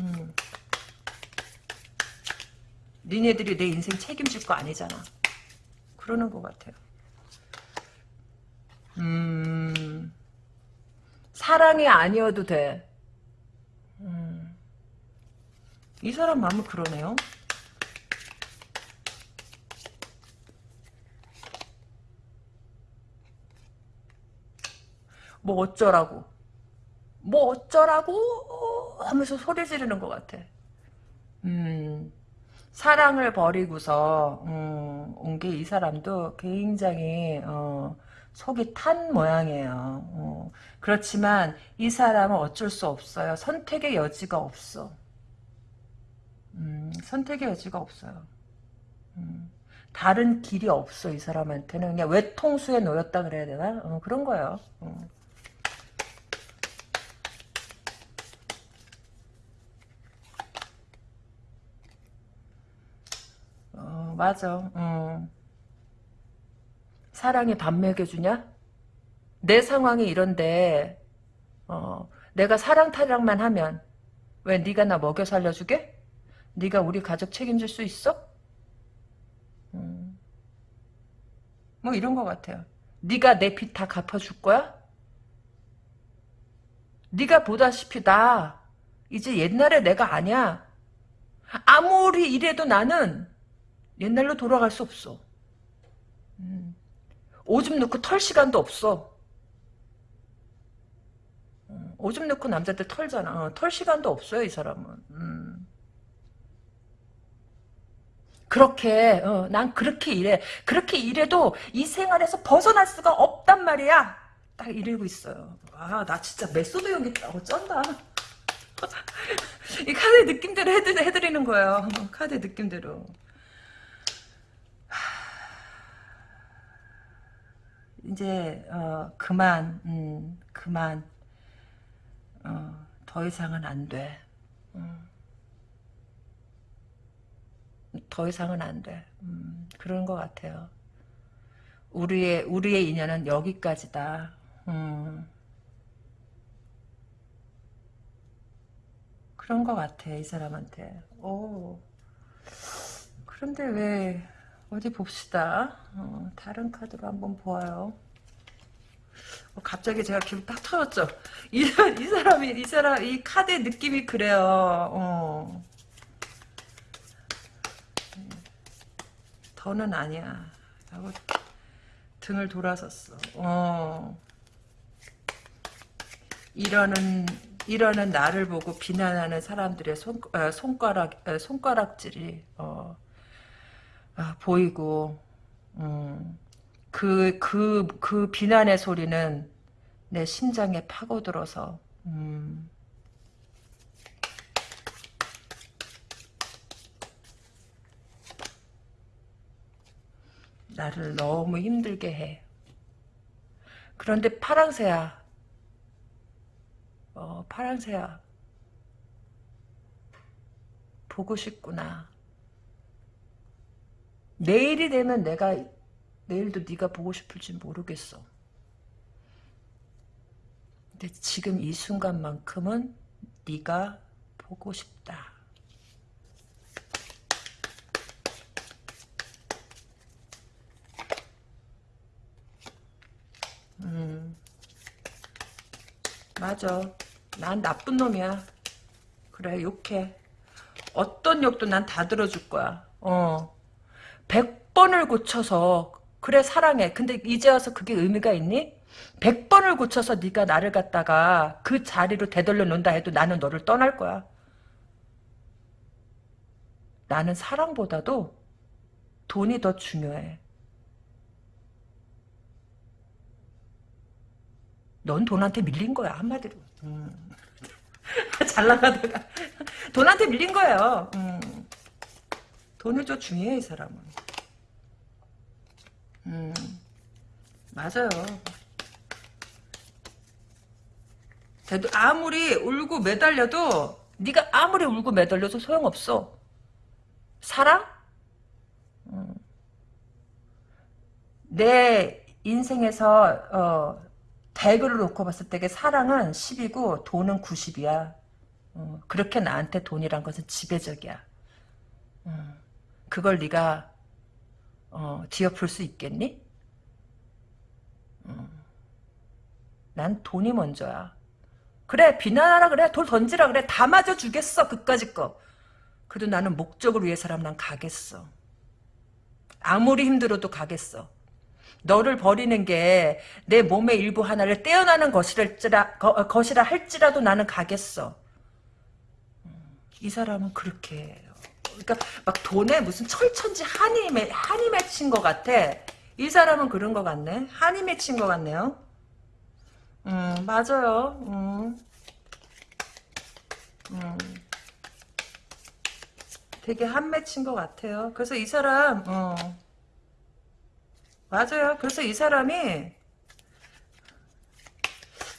음. 니네들이 내 인생 책임질 거 아니잖아. 그러는 것 같아요. 음, 사랑이 아니어도 돼. 음, 이 사람 마음은 그러네요. 뭐 어쩌라고. 뭐 어쩌라고 하면서 소리 지르는 것 같아. 음, 사랑을 버리고서 음, 온게 이 사람도 굉장히 어, 속이 탄 모양이에요. 어, 그렇지만 이 사람은 어쩔 수 없어요. 선택의 여지가 없어. 음, 선택의 여지가 없어요. 음, 다른 길이 없어 이 사람한테는 그냥 외통수에 놓였다 그래야 되나? 어, 그런 거예요. 어. 맞아. 어. 사랑이 밥 먹여주냐? 내 상황이 이런데 어, 내가 사랑 타령만 하면 왜 네가 나 먹여 살려주게? 네가 우리 가족 책임질 수 있어? 음. 뭐 이런 것 같아요. 네가 내 빚 다 갚아줄 거야? 네가 보다시피 나 이제 옛날에 내가 아니야. 아무리 이래도 나는 옛날로 돌아갈 수 없어. 음. 오줌 누고 털 시간도 없어. 음. 오줌 누고 남자들 털잖아. 어, 털 시간도 없어요, 이 사람은. 음. 그렇게, 어, 난 그렇게 일해. 그렇게 일해도 이 생활에서 벗어날 수가 없단 말이야. 딱 이러고 있어요. 아, 나 진짜 메소드 연기 어, 쩐다. (laughs) 이 카드 느낌대로 해드, 해드리는 거예요. 카드 느낌대로. 이제 어, 그만 음, 그만 어, 더 이상은 안 돼. 음. 더 이상은 안 돼. 음, 그런 것 같아요. 우리의 우리의 인연은 여기까지다. 음. 그런 것 같아 이 사람한테. 오. 그런데 왜 어디 봅시다. 어, 다른 카드로 한번 보아요. 어, 갑자기 제가 기분 딱 터졌죠. 이, 이 사람이 이 사람 이 카드의 느낌이 그래요. 어. 더는 아니야. 하고 등을 돌아섰어. 어. 이러는 이러는 나를 보고 비난하는 사람들의 손, 어, 손가락 어, 손가락질이 어, 아, 보이고 음, 그, 그 비난의 소리는 내 심장에 파고들어서 음, 나를 너무 힘들게 해. 그런데 파랑새야. 어, 파랑새야. 보고 싶구나. 내일이 되면 내가 내일도 네가 보고 싶을지 모르겠어. 근데 지금 이 순간만큼은 네가 보고 싶다. 음. 맞아. 난 나쁜 놈이야. 그래, 욕해. 어떤 욕도 난 다 들어줄 거야. 어. 100번을 고쳐서 그래 사랑해. 근데 이제 와서 그게 의미가 있니? 100번을 고쳐서 네가 나를 갖다가 그 자리로 되돌려 놓는다 해도 나는 너를 떠날 거야. 나는 사랑보다도 돈이 더 중요해. 넌 돈한테 밀린 거야 한마디로. 음. (laughs) 잘 나가다가 돈한테 밀린 거예요. 음. 돈을 좀 중요해 이 사람은. 음. 맞아요. 대도 아무리 울고 매달려도 네가 아무리 울고 매달려도 소용없어. 사랑? 음. 내 인생에서 어, 대그를 놓고 봤을 때 사랑은 10이고 돈은 90이야. 어, 그렇게 나한테 돈이란 것은 지배적이야. 어, 그걸 네가 어, 뒤엎을 수 있겠니? 어, 난 돈이 먼저야. 그래 비난하라 그래 돌 던지라 그래 다 맞아 주겠어 그까짓 거. 그래도 나는 목적을 위해서라면 난 가겠어. 아무리 힘들어도 가겠어. 너를 버리는 게 내 몸의 일부 하나를 떼어나는 것이라, 거, 것이라 할지라도 나는 가겠어. 음, 이 사람은 그렇게. 그러니까 막 돈에 무슨 철천지 한이, 맺, 한이 맺힌 것 같아. 이 사람은 그런 것 같네. 한이 맺힌 것 같네요. 음, 맞아요. 음. 음. 되게 한 맺힌 것 같아요. 그래서 이 사람, 어. 맞아요. 그래서 이 사람이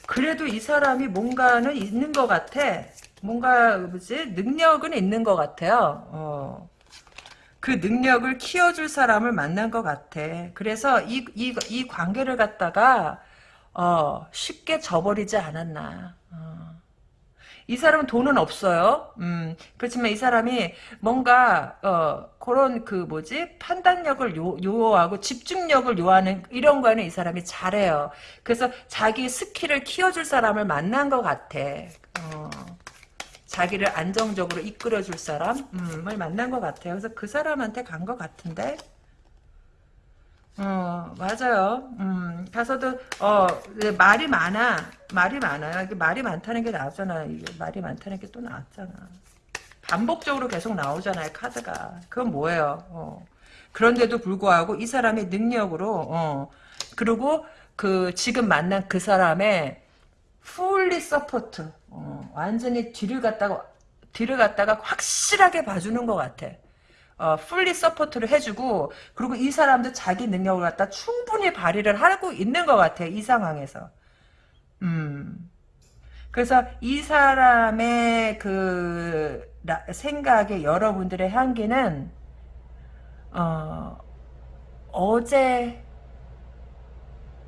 그래도 이 사람이 뭔가는 있는 것 같아. 뭔가 뭐지 능력은 있는 것 같아요. 어. 그 능력을 키워줄 사람을 만난 것 같아. 그래서 이, 이, 이 관계를 갖다가 어, 쉽게 저버리지 않았나. 어. 이 사람은 돈은 없어요. 음, 그렇지만 이 사람이 뭔가 어, 그런 그 뭐지 판단력을 요, 요하고 집중력을 요하는 이런 거는 이 사람이 잘해요. 그래서 자기 스킬을 키워줄 사람을 만난 것 같아. 어, 자기를 안정적으로 이끌어줄 사람을 만난 것 같아요. 그래서 그 사람한테 간 것 같은데. 어, 맞아요. 음, 가서도, 어, 말이 많아. 말이 많아요. 이게 말이 많다는 게 나왔잖아. 이게 말이 많다는 게 또 나왔잖아. 반복적으로 계속 나오잖아요, 카드가. 그건 뭐예요? 어. 그런데도 불구하고 이 사람의 능력으로, 어, 그리고 그, 지금 만난 그 사람의 fully support, 어, 완전히 뒤를 갖다가, 뒤를 갖다가 확실하게 봐주는 것 같아. 어, fully support를 해주고 그리고 이 사람도 자기 능력을 갖다 충분히 발휘를 하고 있는 것 같아 이 상황에서 음 그래서 이 사람의 그 나, 생각에 여러분들의 향기는 어 어제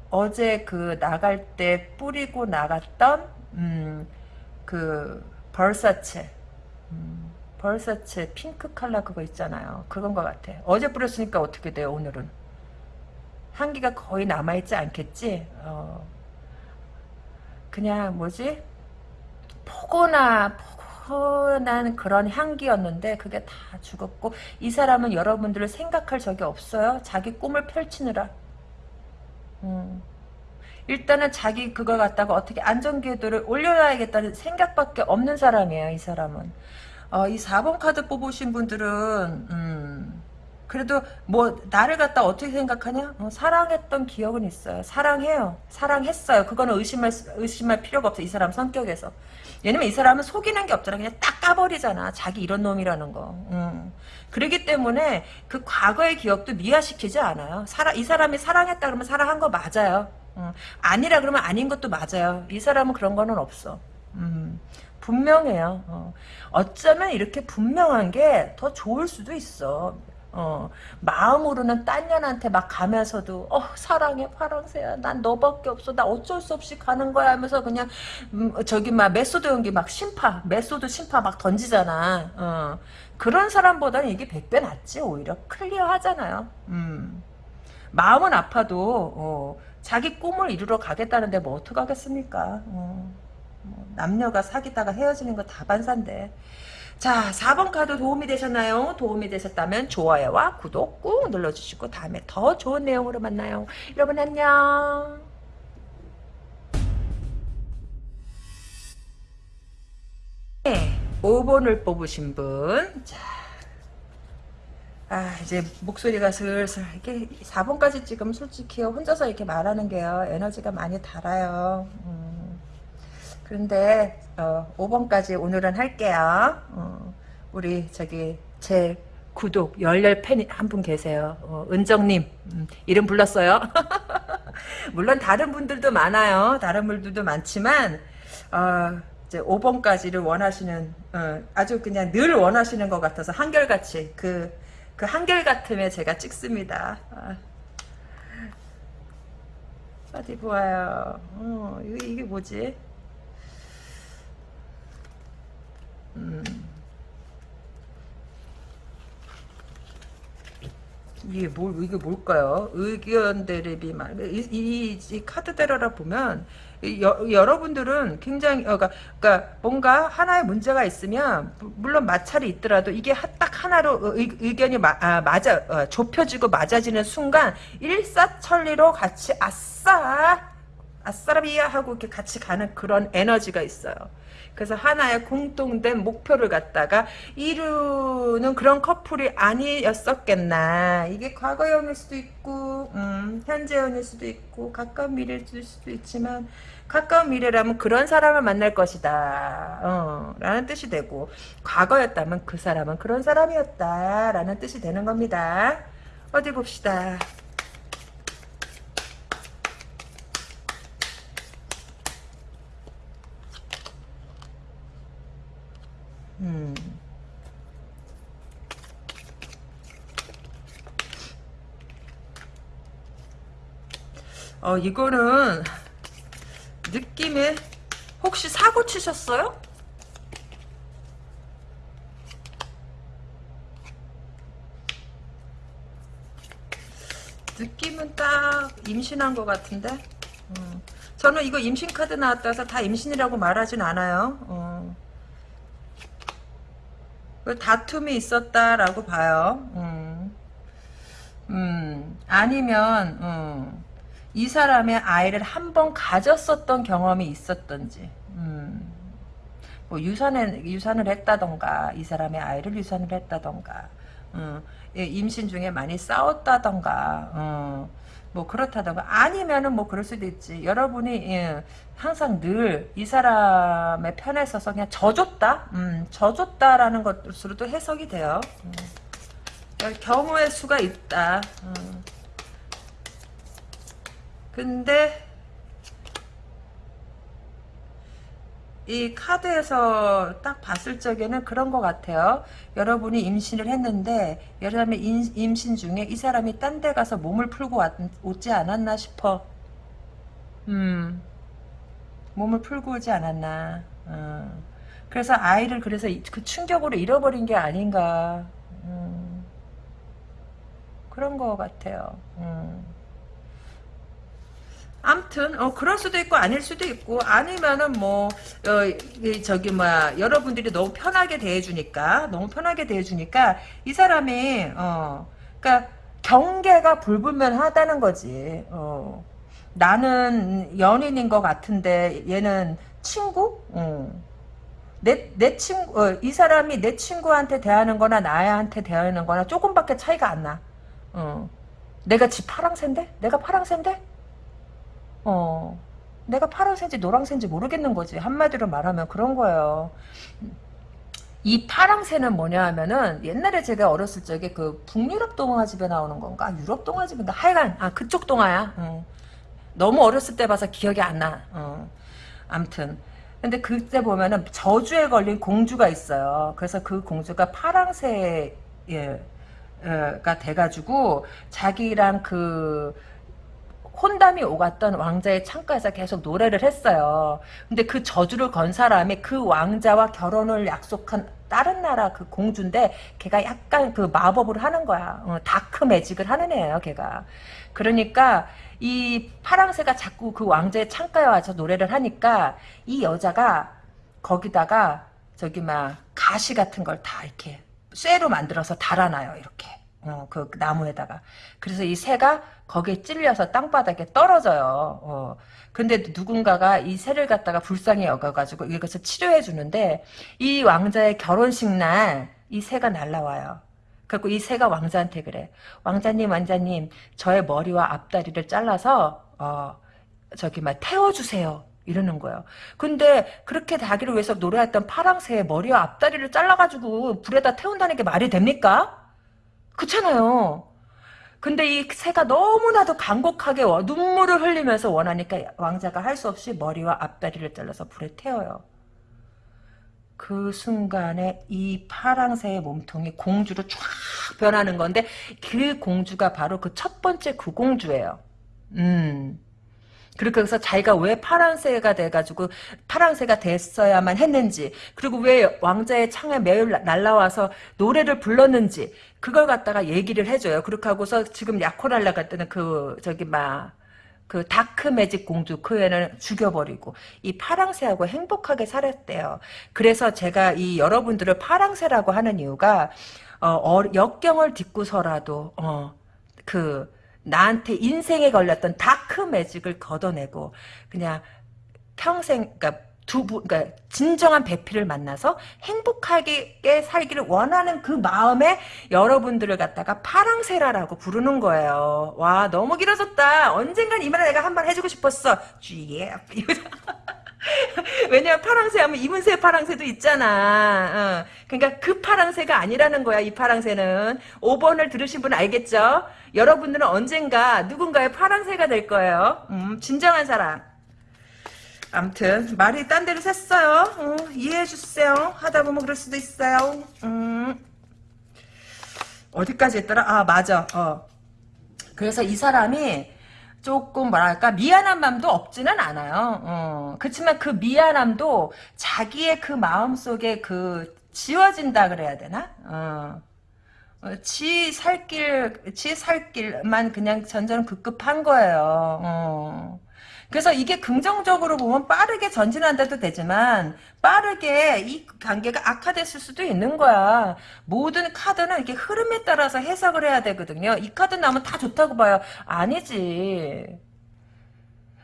어제 그 나갈 때 뿌리고 나갔던 음, 그 벌사체 음, 벌사체 핑크 칼라 그거 있잖아요. 그건 것 같아. 어제 뿌렸으니까 어떻게 돼요 오늘은? 향기가 거의 남아있지 않겠지? 어, 그냥 뭐지? 포근하 포근한 그런 향기였는데 그게 다 죽었고 이 사람은 여러분들을 생각할 적이 없어요. 자기 꿈을 펼치느라. 음. 일단은 자기 그걸 갖다가 어떻게 안전궤도를 올려놔야겠다는 생각밖에 없는 사람이에요. 이 사람은. 어, 이 4번 카드 뽑으신 분들은 음, 그래도 뭐 나를 갖다 어떻게 생각하냐? 어, 사랑했던 기억은 있어요. 사랑해요. 사랑했어요. 그거는 의심할 의심할 필요가 없어. 이 사람 성격에서. 왜냐면 이 사람은 속이는 게 없잖아. 그냥 딱 까버리잖아. 자기 이런 놈이라는 거. 음. 그러기 때문에 그 과거의 기억도 미화시키지 않아요. 사랑, 이 사람이 사랑했다 그러면 사랑한 거 맞아요. 음. 아니라 그러면 아닌 것도 맞아요. 이 사람은 그런 거는 없어. 음. 분명해요. 어. 어쩌면 이렇게 분명한 게 더 좋을 수도 있어. 어, 마음으로는 딴 년한테 막 가면서도 어 사랑해 파랑새야 난 너밖에 없어 나 어쩔 수 없이 가는 거야 하면서 그냥 음, 저기 막 메소드 연기 막 신파 메소드 신파 막 던지잖아 어, 그런 사람보다는 이게 백배 낫지 오히려 clear하잖아요 음. 마음은 아파도 어, 자기 꿈을 이루러 가겠다는데 뭐 어떡하겠습니까 어, 뭐 남녀가 사귀다가 헤어지는 거 다 반사인데 자 4번 카드 도움이 되셨나요? 도움이 되셨다면 좋아요와 구독 꾹 눌러주시고 다음에 더 좋은 내용으로 만나요. 여러분 안녕. 네, 5번을 뽑으신 분. 자, 아 이제 목소리가 슬슬 이게 4번까지 지금 솔직히 혼자서 이렇게 말하는 게요 에너지가 많이 달아요. 음. 그런데 어, 5번까지 오늘은 할게요. 어, 우리 저기 제 구독 열렬 팬 한 분 계세요. 어, 은정님 음, 이름 불렀어요. (laughs) 물론 다른 분들도 많아요. 다른 분들도 많지만 어, 이제 5번까지를 원하시는 어, 아주 그냥 늘 원하시는 것 같아서 한결같이 그, 그 한결같음에 제가 찍습니다. 아. 어디 보아요. 어, 이게, 이게 뭐지? 음. 이게 뭘 이게 뭘까요? 의견 대립이 말 이, 이, 이 카드 대로라 보면 여, 여러분들은 굉장히 어, 그러니까, 그러니까 뭔가 하나의 문제가 있으면 물론 마찰이 있더라도 이게 딱 하나로 의, 의견이 마, 아, 맞아 어, 좁혀지고 맞아지는 순간 일사천리로 같이 아싸 아싸라비야 하고 이렇게 같이 가는 그런 에너지가 있어요. 그래서 하나의 공통된 목표를 갖다가 이루는 그런 커플이 아니었었겠나. 이게 과거형일 수도 있고, 음, 현재형일 수도 있고, 가까운 미래일 수도 있지만, 가까운 미래라면 그런 사람을 만날 것이다. 어, 라는 뜻이 되고, 과거였다면 그 사람은 그런 사람이었다. 라는 뜻이 되는 겁니다. 어디 봅시다. 음. 어, 이거는 느낌에 혹시 사고 치셨어요? 느낌은 딱 임신한 것 같은데 음. 저는 이거 임신 카드 나왔다 해서 다 임신이라고 말하진 않아요 어. 그 다툼이 있었다라고 봐요. 음. 음, 아니면 음, 이 사람의 아이를 한 번 가졌었던 경험이 있었던지. 음, 뭐 유산을 유산을 했다던가 이 사람의 아이를 유산을 했다던가. 음, 예, 임신 중에 많이 싸웠다던가. 음, 뭐 그렇다던가 아니면은 뭐 그럴 수도 있지 여러분이 예, 항상 늘 이 사람의 편에 서서 그냥 져줬다 음, 져줬다라는 것으로도 해석이 돼요 음. 경우의 수가 있다. 어. 근데 이 카드에서 딱 봤을 적에는 그런 것 같아요. 여러분이 임신을 했는데 여러분의 임신 중에 이 사람이 딴 데 가서 몸을 풀고 왔, 오지 않았나 싶어. 음, 몸을 풀고 오지 않았나. 어. 그래서 아이를 그래서 그 충격으로 잃어버린 게 아닌가. 음, 그런 것 같아요. 음. 암튼 어 그럴 수도 있고 아닐 수도 있고 아니면은 뭐 어, 저기 뭐야 여러분들이 너무 편하게 대해주니까 너무 편하게 대해주니까 이 사람이 어 그러니까 경계가 불분명하다는 거지 어 나는 연인인 것 같은데 얘는 친구 어. 내, 내 친구, 어, 이 사람이 내 친구한테 대하는 거나 나한테 대하는 거나 조금밖에 차이가 안 나. 어. 내가 지 파랑새인데? 내가 파랑새인데? 어, 내가 파란색인지 노란색인지 모르겠는 거지. 한마디로 말하면 그런 거예요. 이 파랑새는 뭐냐 하면은 옛날에 제가 어렸을 적에 그 북유럽 동화집에 나오는 건가 유럽 동화집인가 하여간 아 그쪽 동화야 어. 너무 어렸을 때 봐서 기억이 안나 어. 암튼 근데 그때 보면은 저주에 걸린 공주가 있어요 그래서 그 공주가 파랑새가 돼가지고 자기랑 그 혼담이 오갔던 왕자의 창가에서 계속 노래를 했어요. 근데 그 저주를 건 사람이 그 왕자와 결혼을 약속한 다른 나라 그 공주인데 걔가 약간 그 마법을 하는 거야. 어, 다크 매직을 하는 애예요, 걔가. 그러니까 이 파랑새가 자꾸 그 왕자의 창가에 와서 노래를 하니까 이 여자가 거기다가 저기 막 가시 같은 걸 다 이렇게 쇠로 만들어서 달아놔요, 이렇게. 어, 그 나무에다가. 그래서 이 새가 거기에 찔려서 땅바닥에 떨어져요. 어. 근데 누군가가 이 새를 갖다가 불쌍히 여겨가지고 이것을 치료해 주는데 이 왕자의 결혼식 날 이 새가 날라와요. 그리고 이 새가 왕자한테 그래. 왕자님, 왕자님, 저의 머리와 앞다리를 잘라서 어, 저기 막 태워 주세요. 이러는 거예요. 근데 그렇게 다기를 위해서 노래했던 파랑새의 머리와 앞다리를 잘라가지고 불에다 태운다는 게 말이 됩니까? 그렇잖아요. 근데 이 새가 너무나도 간곡하게 눈물을 흘리면서 원하니까 왕자가 할 수 없이 머리와 앞다리를 잘라서 불에 태워요. 그 순간에 이 파랑새의 몸통이 공주로 쫙 변하는 건데 그 공주가 바로 그 첫 번째 그 공주예요. 음. 그렇게 해서 자기가 왜 파란새가 돼가지고 파란새가 됐어야만 했는지 그리고 왜 왕자의 창에 매일 날라와서 노래를 불렀는지 그걸 갖다가 얘기를 해줘요. 그렇게 하고서 지금 야코랄라 같다는 그 저기 막 그 dark magic 공주 그 애는 죽여버리고 이 파랑새하고 행복하게 살았대요. 그래서 제가 이 여러분들을 파랑새라고 하는 이유가 어, 어 역경을 딛고서라도 어, 그 나한테 인생에 걸렸던 다크 매직을 걷어내고 그냥 평생 그러니까 두부 그러니까 진정한 배필을 만나서 행복하게 살기를 원하는 그 마음에 여러분들을 갖다가 파랑새라라고 부르는 거예요. 와 너무 길어졌다. 언젠간 이 말을 내가 한 번 해주고 싶었어. 쥐예. (laughs) 왜냐면 파랑새 하면 이문세 파랑새도 있잖아. 어. 그러니까 그 파랑새가 아니라는 거야. 이 파랑새는. 5번을 들으신 분 알겠죠? 여러분들은 언젠가 누군가의 파랑새가 될 거예요. 음, 진정한 사랑. 암튼 말이 딴 데로 샜어요. 어, 이해해 주세요. 하다 보면 그럴 수도 있어요. 음. 어디까지 했더라? 아 맞아. 어. 그래서 이 사람이 조금 뭐랄까 미안한 마음도 없지는 않아요. 어, 그렇지만 그 미안함도 자기의 그 마음 속에 그 지워진다 그래야 되나? 어. 어, 지 살길, 지 살길만 그냥 전전 급급한 거예요. 어. 그래서 이게 긍정적으로 보면 빠르게 전진한다도 되지만 빠르게 이 관계가 악화됐을 수도 있는 거야. 모든 카드는 이렇게 흐름에 따라서 해석을 해야 되거든요. 이 카드 나오면 다 좋다고 봐요. 아니지.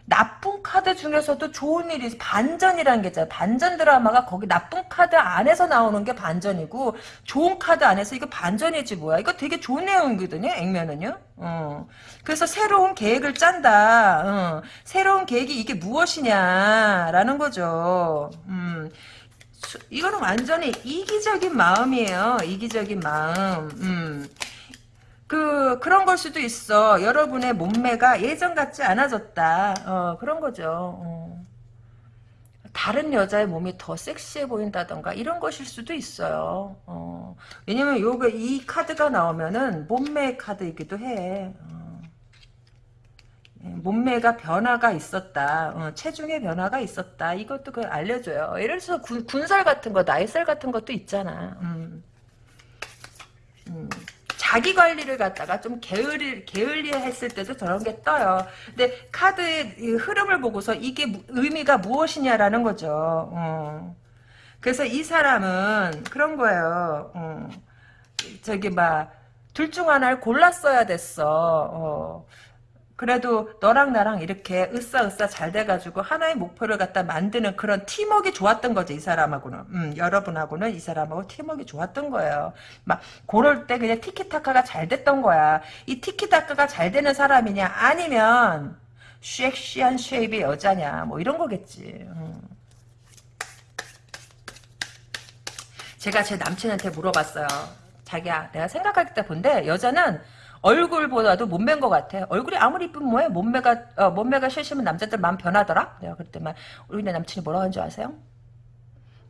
나쁜 카드 중에서도 좋은 일이 반전이라는 게 있잖아요. 반전 드라마가 거기 나쁜 카드 안에서 나오는 게 반전이고 좋은 카드 안에서 이거 반전이지 뭐야. 이거 되게 좋은 내용이거든요. 액면은요. 어. 그래서 새로운 계획을 짠다. 어. 새로운 계획이 이게 무엇이냐라는 거죠. 음. 이거는 완전히 이기적인 마음이에요. 이기적인 마음. 음. 그 그런 걸 수도 있어. 여러분의 몸매가 예전 같지 않아졌다. 어, 그런 거죠. 어. 다른 여자의 몸이 더 섹시해 보인다던가 이런 것일 수도 있어요. 어. 왜냐면 요게 이 카드가 나오면은 몸매 카드이기도 해. 어. 예, 몸매가 변화가 있었다. 어, 체중의 변화가 있었다. 이것도 그 알려줘요. 예를 들어서 군, 군살 같은 거, 나이살 같은 것도 있잖아. 음. 음. 자기 관리를 갖다가 좀 게을리, 게을리 했을 때도 저런 게 떠요. 근데 카드의 흐름을 보고서 이게 무, 의미가 무엇이냐라는 거죠. 어. 그래서 이 사람은 그런 거예요. 어. 저기 막, 둘 중 하나를 골랐어야 됐어. 어. 그래도 너랑 나랑 이렇게 으쌰으쌰 잘 돼가지고 하나의 목표를 갖다 만드는 그런 팀워크 좋았던 거지 이 사람하고는. 음, 여러분하고는 이 사람하고 팀워크 좋았던 거예요. 막 그럴 때 그냥 티키타카가 잘 됐던 거야. 이 티키타카가 잘 되는 사람이냐? 아니면 섹시한 쉐입의 여자냐? 뭐 이런 거겠지. 음. 제가 제 남친한테 물어봤어요. 자기야 내가 생각할 때 본데 여자는 얼굴보다도 몸매인 것 같아. 얼굴이 아무리 이쁜 뭐해? 몸매가 어, 몸매가 실시면 남자들 마음 변하더라. 내가 그랬더니 우리 내 남친이 뭐라고 하는 줄 아세요?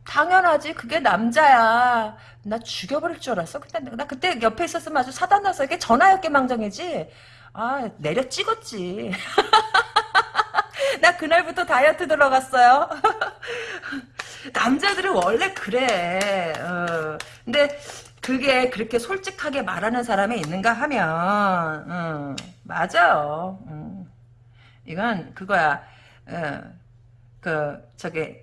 당연하지. 그게 남자야. 나 죽여버릴 줄 알았어. 근데 나 그때 옆에 있었으면 아주 사단 나서 이게 전화였게 망정이지. 아 내려 찍었지. (laughs) 나 그날부터 다이어트 들어갔어요. (laughs) 남자들은 원래 그래. 어. 근데 그게 그렇게 솔직하게 말하는 사람이 있는가 하면 음, 맞아. 음. 이건 그거야. 어, 그 저기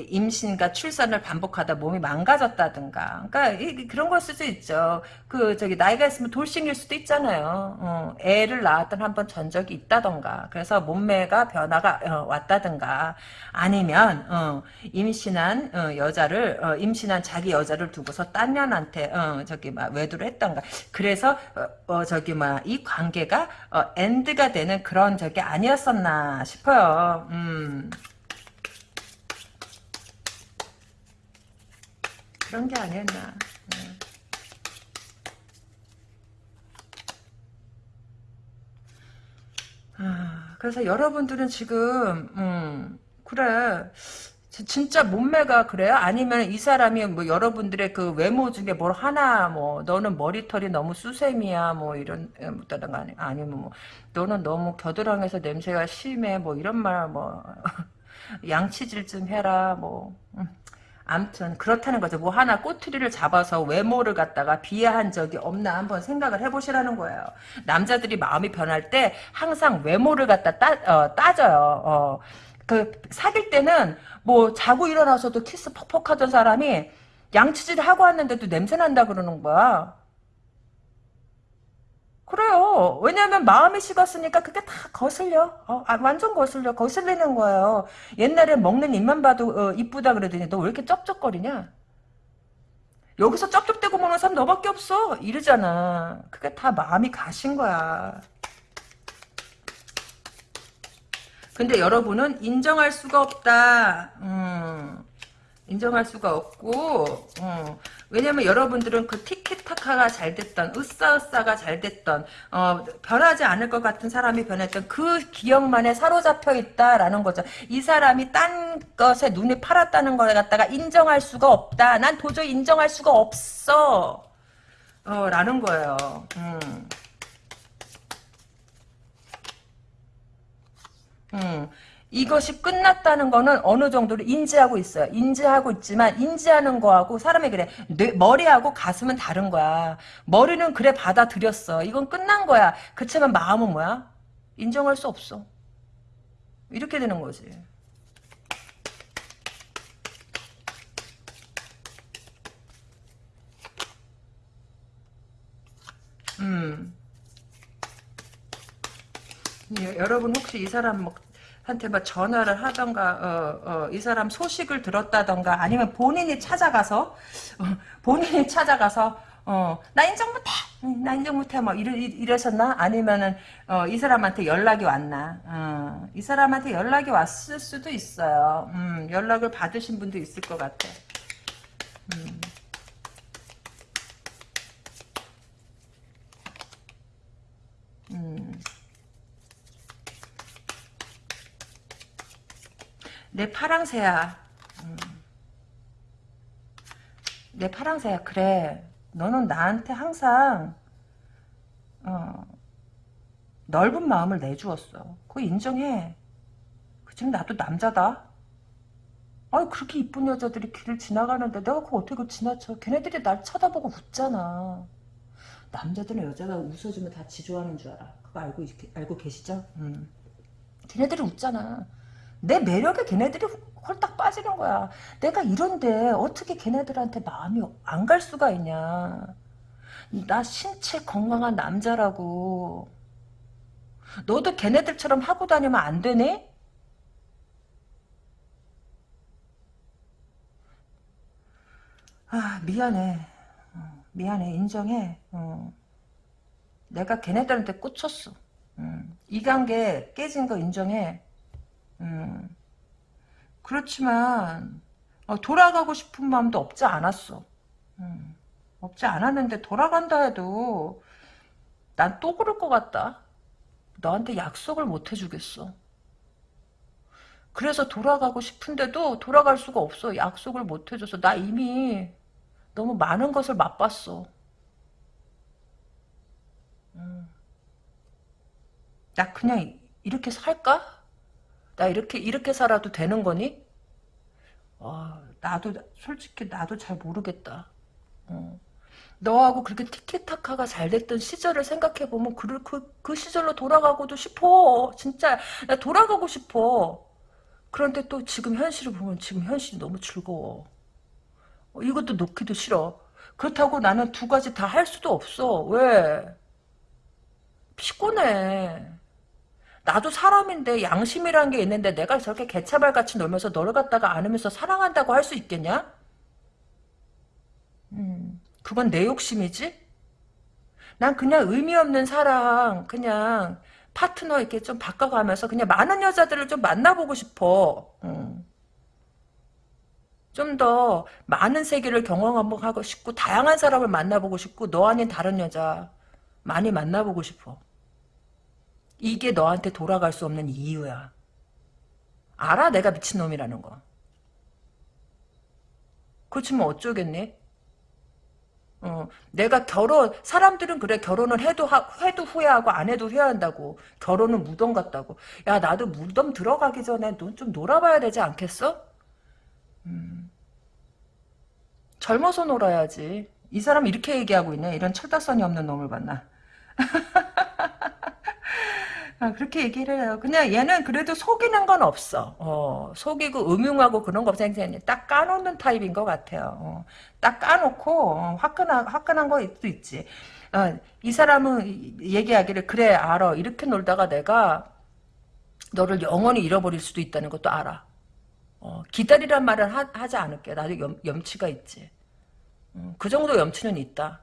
임신과 출산을 반복하다 몸이 망가졌다든가. 그러니까 이, 그런 걸 수도 있죠. 그 저기 나이가 있으면 돌싱일 수도 있잖아요. 어, 애를 낳았던 한 번 전 적이 있다던가. 그래서 몸매가 변화가 어, 왔다든가. 아니면 어, 임신한 어, 여자를 어, 임신한 자기 여자를 두고서 딴 년한테 어, 저기 막 외도를 했던가. 그래서 어, 저기 막 이 관계가 엔드가 되는 그런 적이 아니었었나 싶어요. 음. 그런 게 아니었나. 네. 아, 그래서 여러분들은 지금 음, 그래 진짜 몸매가 그래요? 아니면 이 사람이 뭐 여러분들의 그 외모 중에 뭘 하나 뭐 너는 머리털이 너무 수세미야 뭐 이런 뭐다가 아니 아니면 뭐 너는 너무 겨드랑이에서 냄새가 심해 뭐 이런 말 뭐 (laughs) 양치질 좀 해라 뭐 음. 암튼 그렇다는 거죠. 뭐 하나 꼬투리를 잡아서 외모를 갖다가 비하한 적이 없나 한번 생각을 해보시라는 거예요. 남자들이 마음이 변할 때 항상 외모를 갖다 따, 어, 따져요. 어. 그 사귈 때는 뭐 자고 일어나서도 키스 퍽퍽 하던 사람이 양치질 하고 왔는데도 냄새 난다 그러는 거야. 그래요. 왜냐하면 마음이 식었으니까 그게 다 거슬려. 어, 아, 완전 거슬려. 거슬리는 거예요. 옛날에 먹는 입만 봐도 어, 이쁘다 그러더니 너 왜 이렇게 쩝쩝거리냐? 여기서 쩝쩝대고 먹는 사람 너밖에 없어. 이러잖아. 그게 다 마음이 가신 거야. 근데 여러분은 인정할 수가 없다. 음, 인정할 수가 없고 음, 왜냐면 여러분들은 그 티키타카가 잘 됐던 으싸으싸가 잘 됐던 어, 변하지 않을 것 같은 사람이 변했던 그 기억만에 사로잡혀 있다라는 거죠. 이 사람이 딴 것에 눈이 팔았다는 걸 갖다가 인정할 수가 없다. 난 도저히 인정할 수가 없어. 어, 라는 거예요. 음. 음. 이것이 끝났다는 거는 어느 정도로 인지하고 있어요. 인지하고 있지만 인지하는 거하고 사람이 그래 뇌, 머리하고 가슴은 다른 거야. 머리는 그래 받아들였어. 이건 끝난 거야. 그렇지만 마음은 뭐야? 인정할 수 없어. 이렇게 되는 거지. 음. 여러분 혹시 이 사람 뭐 한테 뭐 전화를 하던가 어, 어, 이 사람 소식을 들었다던가 아니면 본인이 찾아가서 어, 본인이 찾아가서 어, 나 인정 못해 나 인정 못해 뭐 이러, 이러셨나? 아니면은 어, 이 사람한테 연락이 왔나? 어, 이 사람한테 연락이 왔을 수도 있어요. 음, 연락을 받으신 분도 있을 것 같아. 음. 내 파랑새야. 음. 내 파랑새야. 그래. 너는 나한테 항상 어, 넓은 마음을 내주었어. 그거 인정해. 그치만 나도 남자다. 아니 그렇게 이쁜 여자들이 길을 지나가는데 내가 그거 어떻게 지나쳐. 걔네들이 날 쳐다보고 웃잖아. 남자들은 여자가 웃어주면 다 지좋아하는 줄 알아. 그거 알고, 알고 계시죠? 음. 걔네들이 웃잖아. 내 매력에 걔네들이 홀딱 빠지는 거야. 내가 이런데 어떻게 걔네들한테 마음이 안 갈 수가 있냐. 나 신체 건강한 남자라고. 너도 걔네들처럼 하고 다니면 안 되니? 아 미안해. 어, 미안해 인정해. 어. 내가 걔네들한테 꽂혔어. 음. 이 관계 깨진 거 인정해. 음. 그렇지만 어, 돌아가고 싶은 마음도 없지 않았어. 음. 없지 않았는데 돌아간다 해도 난 또 그럴 것 같다. 너한테 약속을 못 해주겠어. 그래서 돌아가고 싶은데도 돌아갈 수가 없어. 약속을 못 해줘서 나 이미 너무 많은 것을 맛봤어. 음. 나 그냥 이렇게 살까? 나 이렇게 이렇게 살아도 되는 거니? 어, 나도 솔직히 나도 잘 모르겠다. 어. 너하고 그렇게 티키타카가 잘 됐던 시절을 생각해 보면 그, 그, 그 시절로 돌아가고도 싶어. 진짜 나 돌아가고 싶어. 그런데 또 지금 현실을 보면 지금 현실이 너무 즐거워. 어, 이것도 놓기도 싫어. 그렇다고 나는 두 가지 다 할 수도 없어. 왜? 피곤해. 나도 사람인데 양심이란 게 있는데 내가 저렇게 개차발같이 놀면서 너를 갖다가 안으면서 사랑한다고 할 수 있겠냐? 음. 그건 내 욕심이지? 난 그냥 의미 없는 사랑, 그냥 파트너 이렇게 좀 바꿔가면서 그냥 많은 여자들을 좀 만나보고 싶어. 음. 좀더 많은 세계를 경험하고 싶고 다양한 사람을 만나보고 싶고 너 아닌 다른 여자 많이 만나보고 싶어. 이게 너한테 돌아갈 수 없는 이유야. 알아 내가 미친놈이라는 거. 그렇지만 어쩌겠니? 어, 내가 결혼 사람들은 그래 결혼을 해도 하, 해도 후회하고 안 해도 후회한다고 결혼은 무덤 같다고 야 나도 무덤 들어가기 전에 넌 좀 놀아봐야 되지 않겠어? 음. 젊어서 놀아야지 이 사람 이렇게 얘기하고 있네 이런 철다선이 없는 놈을 아, (laughs) 그렇게 얘기를 해요. 그냥 얘는 그래도 속이는 건 없어. 어, 속이고 음흉하고 그런 거 없어. 딱 까놓는 타입인 것 같아요. 어, 딱 까놓고 어, 화끈한 화끈한 거도 있지. 어, 이 사람은 얘기하기를 그래 알아. 이렇게 놀다가 내가 너를 영원히 잃어버릴 수도 있다는 것도 알아. 어, 기다리란 말을 하, 지 않을게. 나도 염, 염치가 있지. 음, 그 정도 염치는 있다.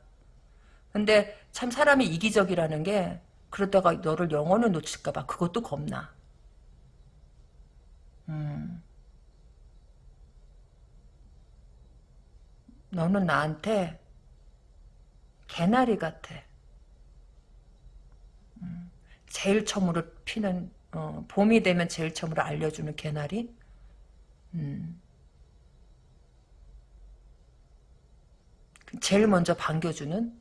근데 참 사람이 이기적이라는 게 그러다가 너를 영원히 놓칠까봐 그것도 겁나. 음. 너는 나한테 개나리 같아. 음. 제일 처음으로 피는 어, 봄이 되면 제일 처음으로 알려주는 개나리. 음. 제일 먼저 반겨주는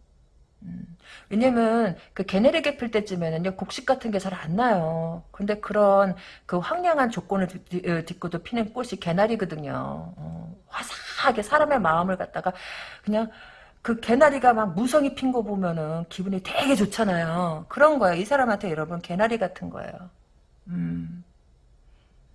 음. 왜냐면 그 개네리 개필 때쯤에는요 곡식 같은 게 잘 안 나요. 근데 그런 그 황량한 조건을 딛고도 어, 피는 꽃이 개나리거든요. 어, 화사하게 사람의 마음을 갖다가 그냥 그 개나리가 막 무성이 핀 거 보면은 기분이 되게 좋잖아요. 그런 거예요. 이 사람한테 여러분 개나리 같은 거예요. 음.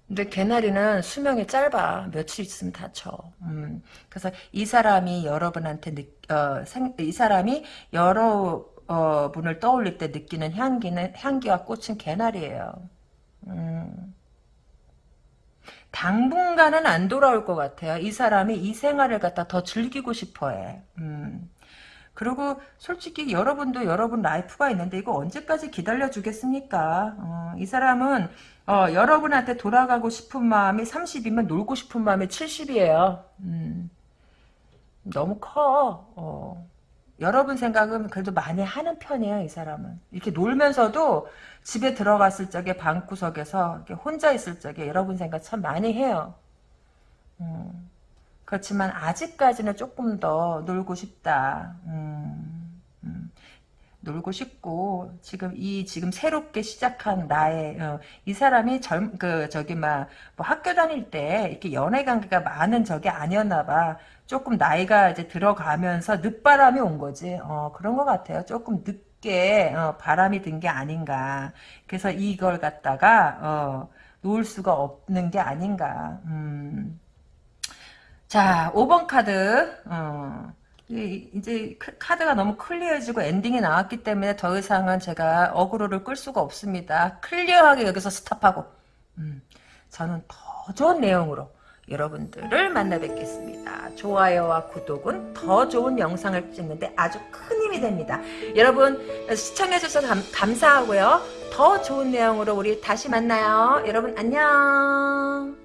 근데 개나리는 수명이 짧아. 며칠 있으면 다쳐. 음. 그래서 이 사람이 여러분한테 느, 어, 생, 이 사람이 여러 어, 분을 떠올릴 때 느끼는 향기는 향기와 꽃은 개나리예요. 음. 당분간은 안 돌아올 것 같아요. 이 사람이 이 생활을 갖다 더 즐기고 싶어해. 음. 그리고 솔직히 여러분도 여러분 life가 있는데 이거 언제까지 기다려주겠습니까? 어, 이 사람은 어, 여러분한테 돌아가고 싶은 마음이 30이면 놀고 싶은 마음이 70이에요. 음, 너무 커. 어. 여러분 생각은 그래도 많이 하는 편이에요, 이 사람은. 이렇게 놀면서도 집에 들어갔을 적에 방구석에서 혼자 있을 적에 여러분 생각 참 많이 해요. 음, 그렇지만 아직까지는 조금 더 놀고 싶다. 음, 음, 놀고 싶고 지금 이 지금 새롭게 시작한 나의 어, 이 사람이 젊 그 저기 막 뭐 학교 다닐 때 이렇게 연애 관계가 많은 적이 아니었나 봐. 조금 나이가 이제 들어가면서 늦바람이 온 거지. 어, 그런 것 같아요. 조금 늦게 어, 바람이 든 게 아닌가. 그래서 이걸 갖다가 어, 놓을 수가 없는 게 아닌가. 음. 자, 5번 카드. 어. 이- 이제 크- 카드가 너무 clear해지고 엔딩이 나왔기 때문에 더 이상은 제가 어그로를 끌 수가 없습니다. clear하게 여기서 stop하고 음, 저는 더 좋은 내용으로 여러분들을 만나 뵙겠습니다. 좋아요와 구독은 더 좋은 영상을 찍는데 아주 큰 힘이 됩니다. 여러분 시청해주셔서 감, 감사하고요. 더 좋은 내용으로 우리 다시 만나요. 여러분 안녕.